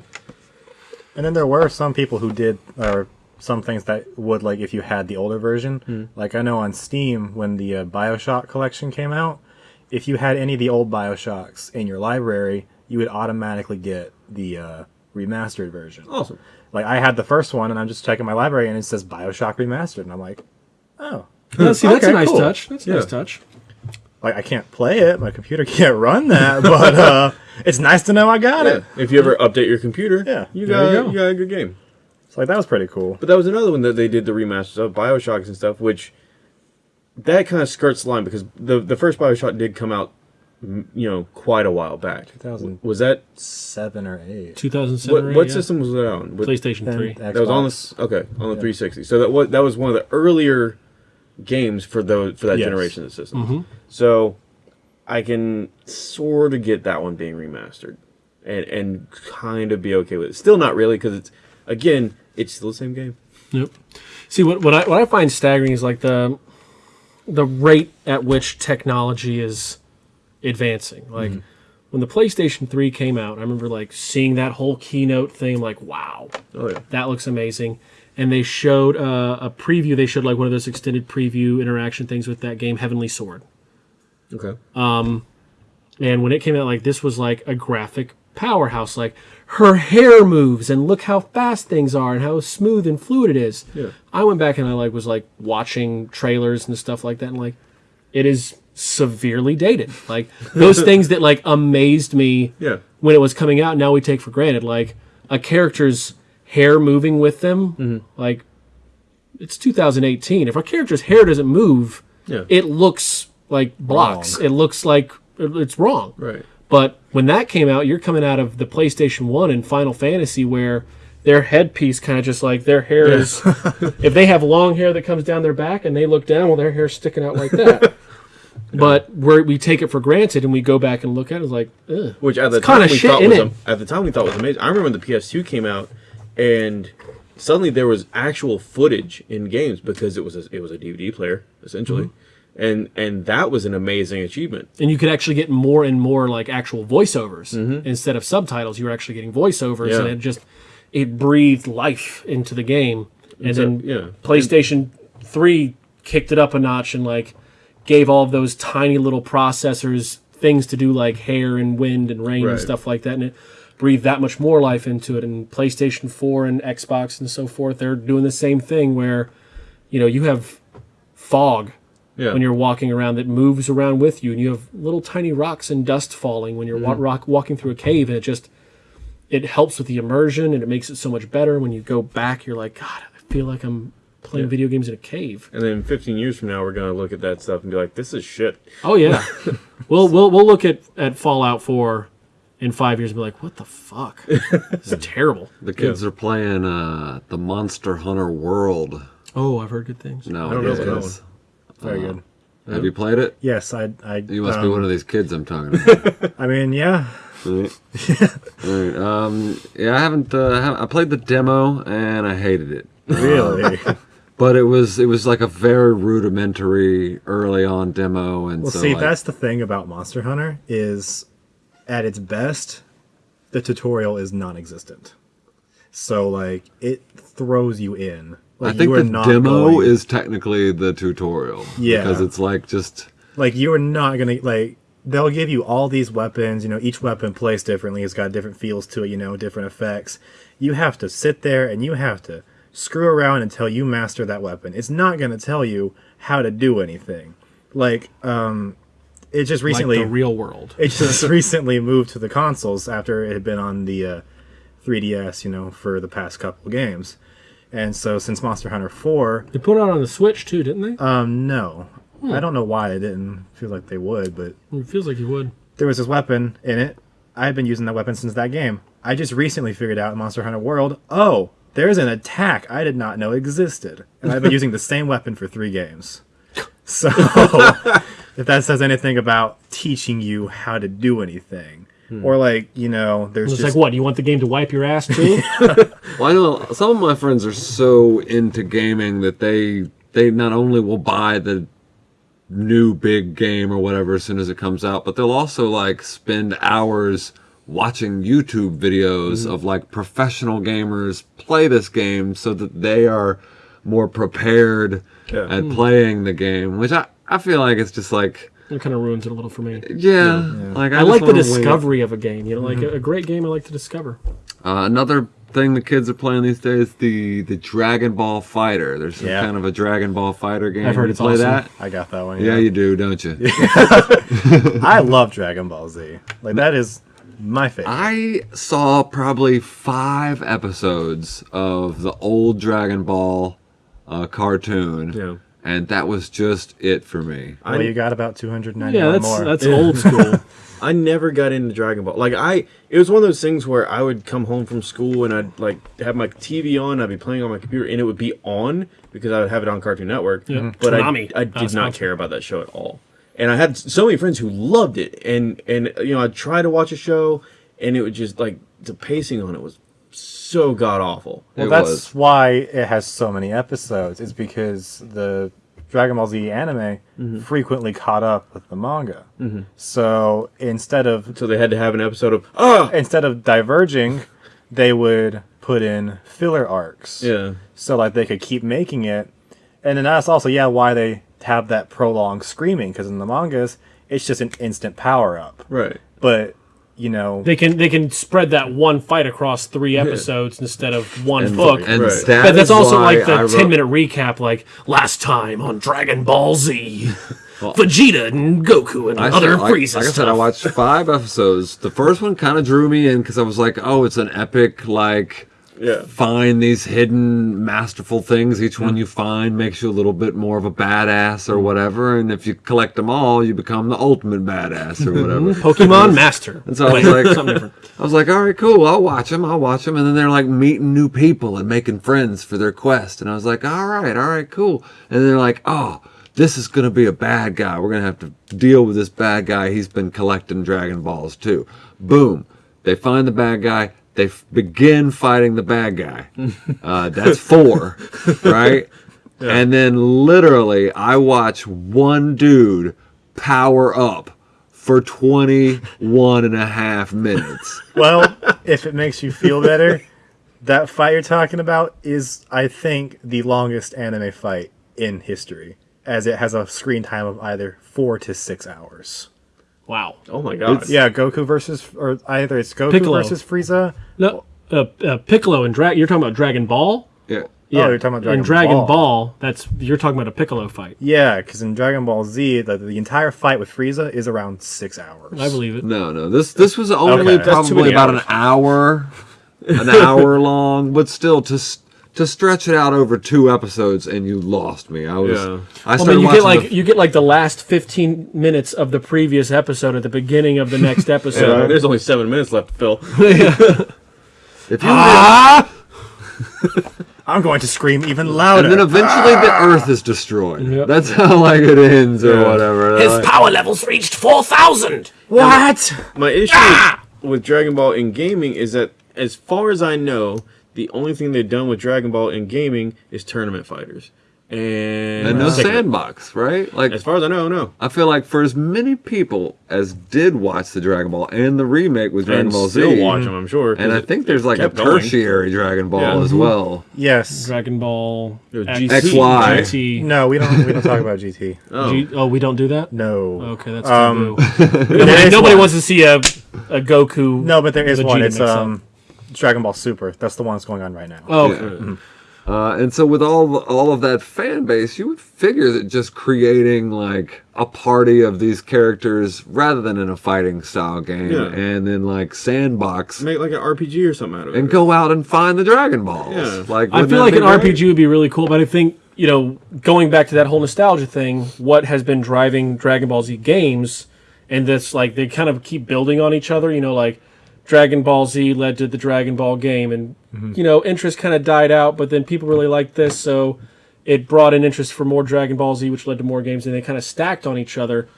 And then there were some people who did, or some things that would like if you had the older version. Like I know on Steam when the uh, Bioshock collection came out, if you had any of the old Bioshocks in your library, you would automatically get the uh, remastered version. awesome. Like I had the first one, and I'm just checking my library, and it says Bioshock remastered, and I'm like, oh, Yeah, see, that's a nice cool. touch. That's a Yeah. nice touch. like I can't play it, my computer can't run that, but uh, it's nice to know I got Yeah. it. If you ever update your computer, Yeah, you got you you, got a good game. So like that was pretty cool. But that was another one that they did the remasters of Bioshocks and stuff, which that kind of skirts the line because the the first Bioshock did come out, you know, quite a while back. 2000. Was that Seven or eight. 2007. what, what yeah. system was that on? What- PlayStation 3. Xbox. That was on the okay on the 360. So that was that was one of the earlier games for those for that Yes. generation of systems. Mm-hmm. So I can sort of get that one being remastered and and kind of be okay with it. Still not really because it's again it's still the same game. Yep. See what what I what I find staggering is like the the rate at which technology is advancing. Like mm-hmm. when the PlayStation 3 came out, I remember like seeing that whole keynote thing like wow, Oh yeah. that looks amazing. And they showed uh, a preview. They showed like one of those extended preview interaction things with that game, Heavenly Sword. Okay. Um, And when it came out, like this was like a graphic powerhouse. Like her hair moves, and look how fast things are, and how smooth and fluid it is. Yeah. I went back and I like was like watching trailers and stuff like that, and like it is severely dated. Like those things that like amazed me Yeah. when it was coming out. Now we take for granted like a character's hair moving with them. Mm-hmm. Like it's 2018. If a character's hair doesn't move, Yeah. it looks like blocks. It looks like it's wrong. Right. But when that came out, you're coming out of the PlayStation 1 and Final Fantasy where their headpiece kind of just like their hair is. if they have long hair that comes down their back and they look down, well, their hair's sticking out like that. But where we take it for granted and we go back and look at it, it's like, ugh. Which at the time we shit thought was am- at the time we thought was amazing. I remember when the PS2 came out, and suddenly there was actual footage in games because it was a, it was a DVD player essentially, Mm-hmm. and and that was an amazing achievement. and you could actually get more and more like actual voiceovers instead of subtitles. You were actually getting voiceovers, Yeah. and it just it breathed life into the game. and So, then yeah. PlayStation Three kicked it up a notch and like gave all of those tiny little processors things to do like hair and wind and rain Right. and stuff like that, and it breathed that much more life into it. And PlayStation Four and Xbox and so forth, they're doing the same thing where, you know, you have fog Yeah. when you're walking around that moves around with you, and you have little tiny rocks and dust falling when you're wa- mm-hmm. rock, walking through a cave, and it just it helps with the immersion and it makes it so much better. When you go back, you're like, God, I feel like I'm playing video games in a cave. and then 15 years from now, we're gonna look at that stuff and be like, "This is shit." Oh yeah, we'll we'll we'll look at at Fallout Four in five years and be like, what the fuck? this is terrible. The kids are playing uh, the Monster Hunter World Oh, I've heard good things. No, I don't know about that nowadays. Very good. Have you played it? Yes, I. I You must be um, one of these kids I'm talking about. I mean, yeah. right? Right, Um, yeah, I haven't. Uh, I I played the demo and I hated it. Really. But it was it was like a very rudimentary early on demo, and well, so see, like, that's the thing about Monster Hunter is, at its best, the tutorial is non-existent. So like it throws you in. I Like, think you are the not demo going- is technically the tutorial. Yeah. because it's like just like you are not gonna like they'll give you all these weapons you know each weapon plays differently it's got different feels to it you know different effects you have to sit there and you have to screw around until you master that weapon it's not gonna tell you how to do anything like um it just recently like the real world. it just recently moved to the consoles after it had been on the uh, 3ds you know for the past couple of games and so since monster hunter 4 They put it out on the Switch too, didn't they? um no i don't know why they didn't feel like they would but it feels like you would. there was this weapon in it. I've been using that weapon since that game. I just recently figured out in Monster Hunter World, oh, there's an attack I did not know existed. And I've been using the same weapon for three games. So, if that says anything about teaching you how to do anything, hmm. or like, you know, there's It's just. like what? You want the game to wipe your ass too? Well, I know some of my friends are so into gaming that they they not only will buy the new big game or whatever as soon as it comes out, but they'll also like spend hours watching YouTube videos hmm. of like professional gamers play this game so that they are more prepared Yeah. at hmm. playing the game, which I, I feel like it's just like it kind of ruins it a little for me. yeah, like I, I like the wanna wing it. discovery of a game. You know, like a, a great game I like to discover. Uh, another thing the kids are playing these days the the Dragon Ball Fighter. There's some Yeah. kind of a Dragon Ball Fighter game. I've heard you it's play awesome. that. I got that one. Yeah, you do, don't you? I love Dragon Ball Z. Like, that is my favorite. I saw probably five episodes of the old Dragon Ball uh, cartoon, Yeah. And that was just it for me. well, you got about 291 Yeah, that's more. that's old school. I never got into Dragon Ball. Like I, it was one of those things where I would come home from school and I'd like have my TV on. I'd be playing on my computer and it would be on because I would have it on Cartoon Network. Yeah. Mm-hmm. But I, I did not sponsored. care about that show at all. And I had so many friends who loved it, and and you know I'd try to watch a show, and it would just like the pacing on it was so god awful. Well, It that's was. why it has so many episodes. It's because the Dragon Ball Z anime frequently caught up with the manga. So instead of So they had to have an episode of ah instead of diverging, they would put in filler arcs. yeah So like they could keep making it, and then that's also yeah why they have that prolonged screaming because in the mangas it's just an instant power up. right. But you know they can they can spread that one fight across three episodes instead of one And, book. and Right. that but that's also like the wrote- ten minute recap, like last time on Dragon Ball Z, Vegeta and Goku and I other said- like, Frieza like I said. I watched five episodes. The first one kind of drew me in because I was like, "Oh, it's an epic like." Yeah. Find these hidden, masterful things. Each one you find makes you a little bit more of a badass or whatever. And if you collect them all, you become the ultimate badass or mm-hmm. whatever. Pokemon Master. And so I was like, something different. I was like, all right, cool. I'll watch them. I'll watch them. And then they're like meeting new people and making friends for their quest. And I was like, all right, all right, cool. And they're like, oh, this is going to be a bad guy. We're going to have to deal with this bad guy. He's been collecting Dragon Balls too. Boom. They find the bad guy. They f- begin fighting the bad guy. Uh, that's four, right? And then literally, I watch one dude power up for 21 and a half minutes. well if it makes you feel better, that fight you're talking about is, I think, the longest anime fight in history, as it has a screen time of either four to six hours. Wow. Oh my god. Yeah, Goku versus, or either it's Goku Piccolo. versus Frieza. No, uh, uh, Piccolo and Drag. You're talking about Dragon Ball. Yeah. Oh, you're talking about Dragon in Dragon Ball. Ball. That's you're talking about a Piccolo fight. Yeah, because in Dragon Ball Z, the, the entire fight with Frieza is around six hours. I believe it. No, no. This this was only Okay. Probably many about an hour, an hour long, but still to s- to stretch it out over two episodes, and you lost me. I was. Yeah. I I mean, you get like the- you get like the last 15 minutes of the previous episode at the beginning of the next episode. there's only seven minutes left, Phil. if you I'm going to scream even louder. and then eventually the Earth is destroyed. Yep. That's how like it ends or Yeah. whatever. His Like- power levels reached 4,000. what? My issue Ah! with Dragon Ball in gaming is that, as far as I know, the only thing they've done with Dragon Ball in gaming is tournament fighters. And, and no That's sandbox, right? Like As far as I know, no. I feel like for as many people as did watch the Dragon Ball and the remake with Dragon and Ball still Z, watch them, I'm sure. and I think there's like a kept going. tertiary Dragon Ball Yeah. as well. Yes. Dragon Ball It was X- GT. XY. GT. No, we don't. We don't talk about GT. Oh. G- oh, we don't do that. No. Okay, that's Um, taboo. Nobody nobody wants to see a a Goku. No, but there is Vegeta one. It's mix-up. um, Dragon Ball Super. That's the one that's going on right now. Oh, Yeah. okay. Uh, and so with all all of that fan base, you would figure that just creating like a party of these characters rather than in a fighting style game, Yeah. and then like sandbox Make like an RPG or something out of it. and go out and find the Dragon Balls. Yeah. Like I feel like an great? RPG would be really cool, but I think you know, going back to that whole nostalgia thing, what has been driving Dragon Ball Z games, and this like they kind of keep building on each other. You know, like Dragon Ball Z led to the Dragon Ball game, and mm-hmm. you know, interest kind of died out, but then people really liked this, so it brought an interest for more Dragon Ball Z, which led to more games, and they kind of stacked on each other.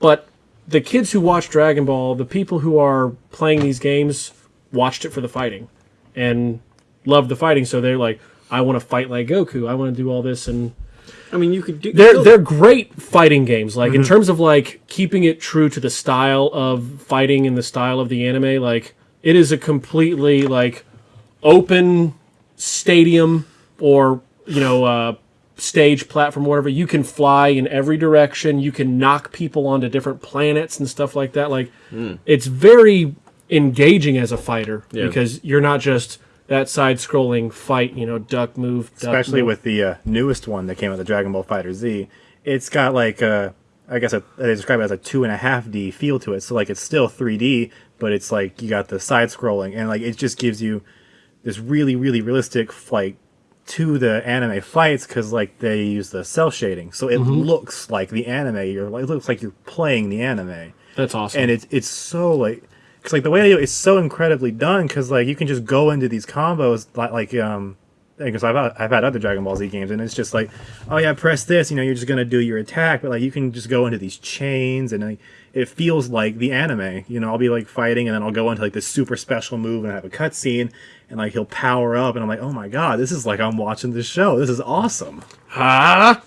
But the kids who watch Dragon Ball, the people who are playing these games, watched it for the fighting and loved the fighting. So they're like, I want to fight like Goku. I want to do all this, and I mean, you could do. they're they're great fighting games. Like in terms of like keeping it true to the style of fighting and the style of the anime. Like it is a completely like open stadium or you know uh, stage platform, whatever. You can fly in every direction. You can knock people onto different planets and stuff like that. Like it's very engaging as a fighter Yeah. because you're not just that side-scrolling fight. You know, duck move, duck Especially move. with the uh, newest one that came out, the Dragon Ball Fighter Z. It's got like a, I guess a, they describe it as a two and a half D feel to it. So like it's still 3D, but it's like you got the side scrolling and like it just gives you this really really realistic like to the anime fights because like they use the cell shading, so it looks like the anime. You're like it looks like you're playing the anime. That's awesome. and it's it's so like because like the way they do it is so incredibly done because like you can just go into these combos like like um because I've had- I've had other Dragon Ball Z games and it's just like oh yeah press this you know you're just gonna do your attack but like you can just go into these chains and like, it feels like the anime you know I'll be like fighting and then I'll go into like this super special move and I have a cutscene and like he'll power up and I'm like oh my god this is like I'm watching this show this is awesome ah.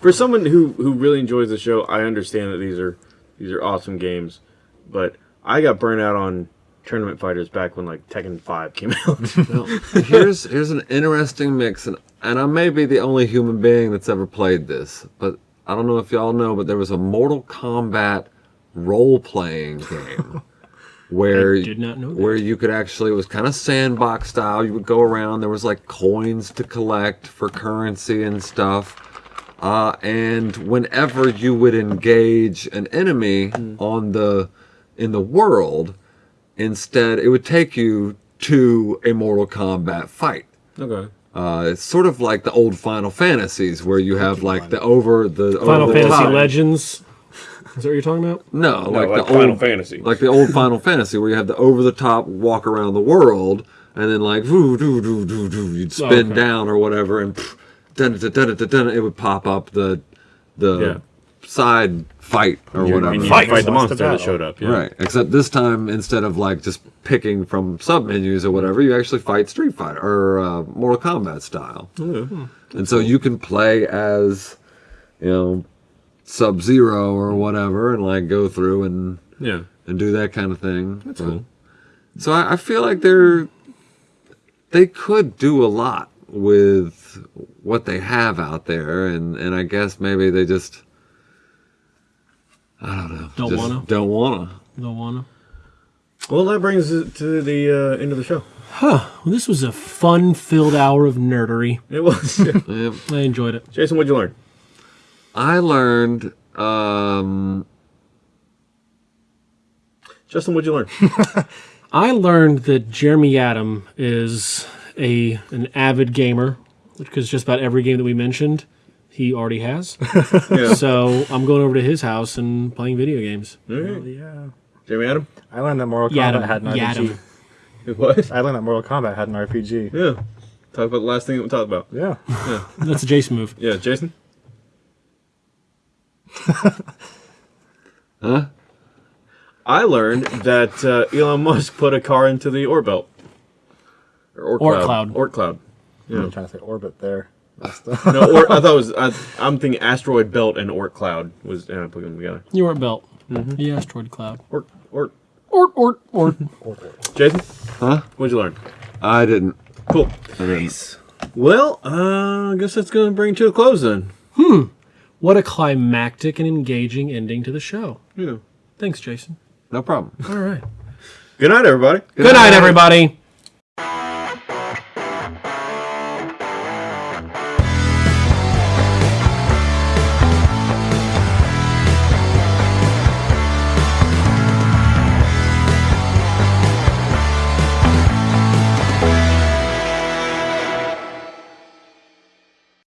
For someone who who really enjoys the show, I understand that these are these are awesome games, but I got burnt out on tournament fighters back when like Tekken Five came out. here's here's an interesting mix, and and I may be the only human being that's ever played this, but I don't know if y'all know, but there was a Mortal Kombat role playing game where did not know where you could actually it was kind of sandbox style. You would go around. There was like coins to collect for currency and stuff. Uh, and whenever you would engage an enemy on the in the world, instead it would take you to a Mortal Kombat fight. okay. Uh, it's sort of like the old Final Fantasies where you have like the over the Final over Fantasy top- Legends. Is that what you're talking about? No, No, like, like the Final old Fantasy. like the old Final Fantasy where you have the over the top walk around the world and then like woo doo doo doo doo you'd spin okay. down or whatever and pff, dun, dun, dun, dun, dun, it would pop up the the Yeah. Side fight or whatever. And you Fight. fight the monster that showed up. Yeah. Right. Except this time, instead of like just picking from sub menus or whatever, you actually fight Street Fighter or uh, Mortal Kombat style. And so you can play as, you know, Sub Zero or whatever, and like go through and Yeah. and do that kind of thing. That's cool. So I, I feel like they're they could do a lot with what they have out there, and and I guess maybe they just I don't know, Don't wanna? don't wanna. Don't wanna. Well, that brings it to the uh, end of the show. Huh. Well, this was a fun-filled hour of nerdery. It was. Yep. I enjoyed it. Jason, what'd you learn? I learned um, Justin, what'd you learn? I learned that Jeremy Adam is a an avid gamer, which because just about every game that we mentioned, he already has. Yeah. so I'm going over to his house and playing video games. All right. Yeah. Jeremy Adam? I learned that Mortal Yadam, Kombat had an RPG. Yadam. What? I learned that Mortal Kombat had an RPG. Yeah. Talk about the last thing that we talked about. Yeah. yeah. That's a Jason move. Yeah, Jason? huh? I learned that uh, Elon Musk put a car into the Oort Belt. Or Oort, Oort Cloud. Cloud. Oort Cloud. I'm trying to say orbit there. No, Oort, I thought it was. I, I'm thinking asteroid belt and Oort Cloud was. And I put them together. You were at Belt. The asteroid cloud. Oort, Oort. Or or or. Jason, Huh? what'd you learn? I didn't. Cool. I didn't. Well, uh, I guess that's going to bring to a close then. Hmm. what a climactic and engaging ending to the show. Yeah. Thanks, Jason. No problem. All right. Good night, everybody. Good night, everybody.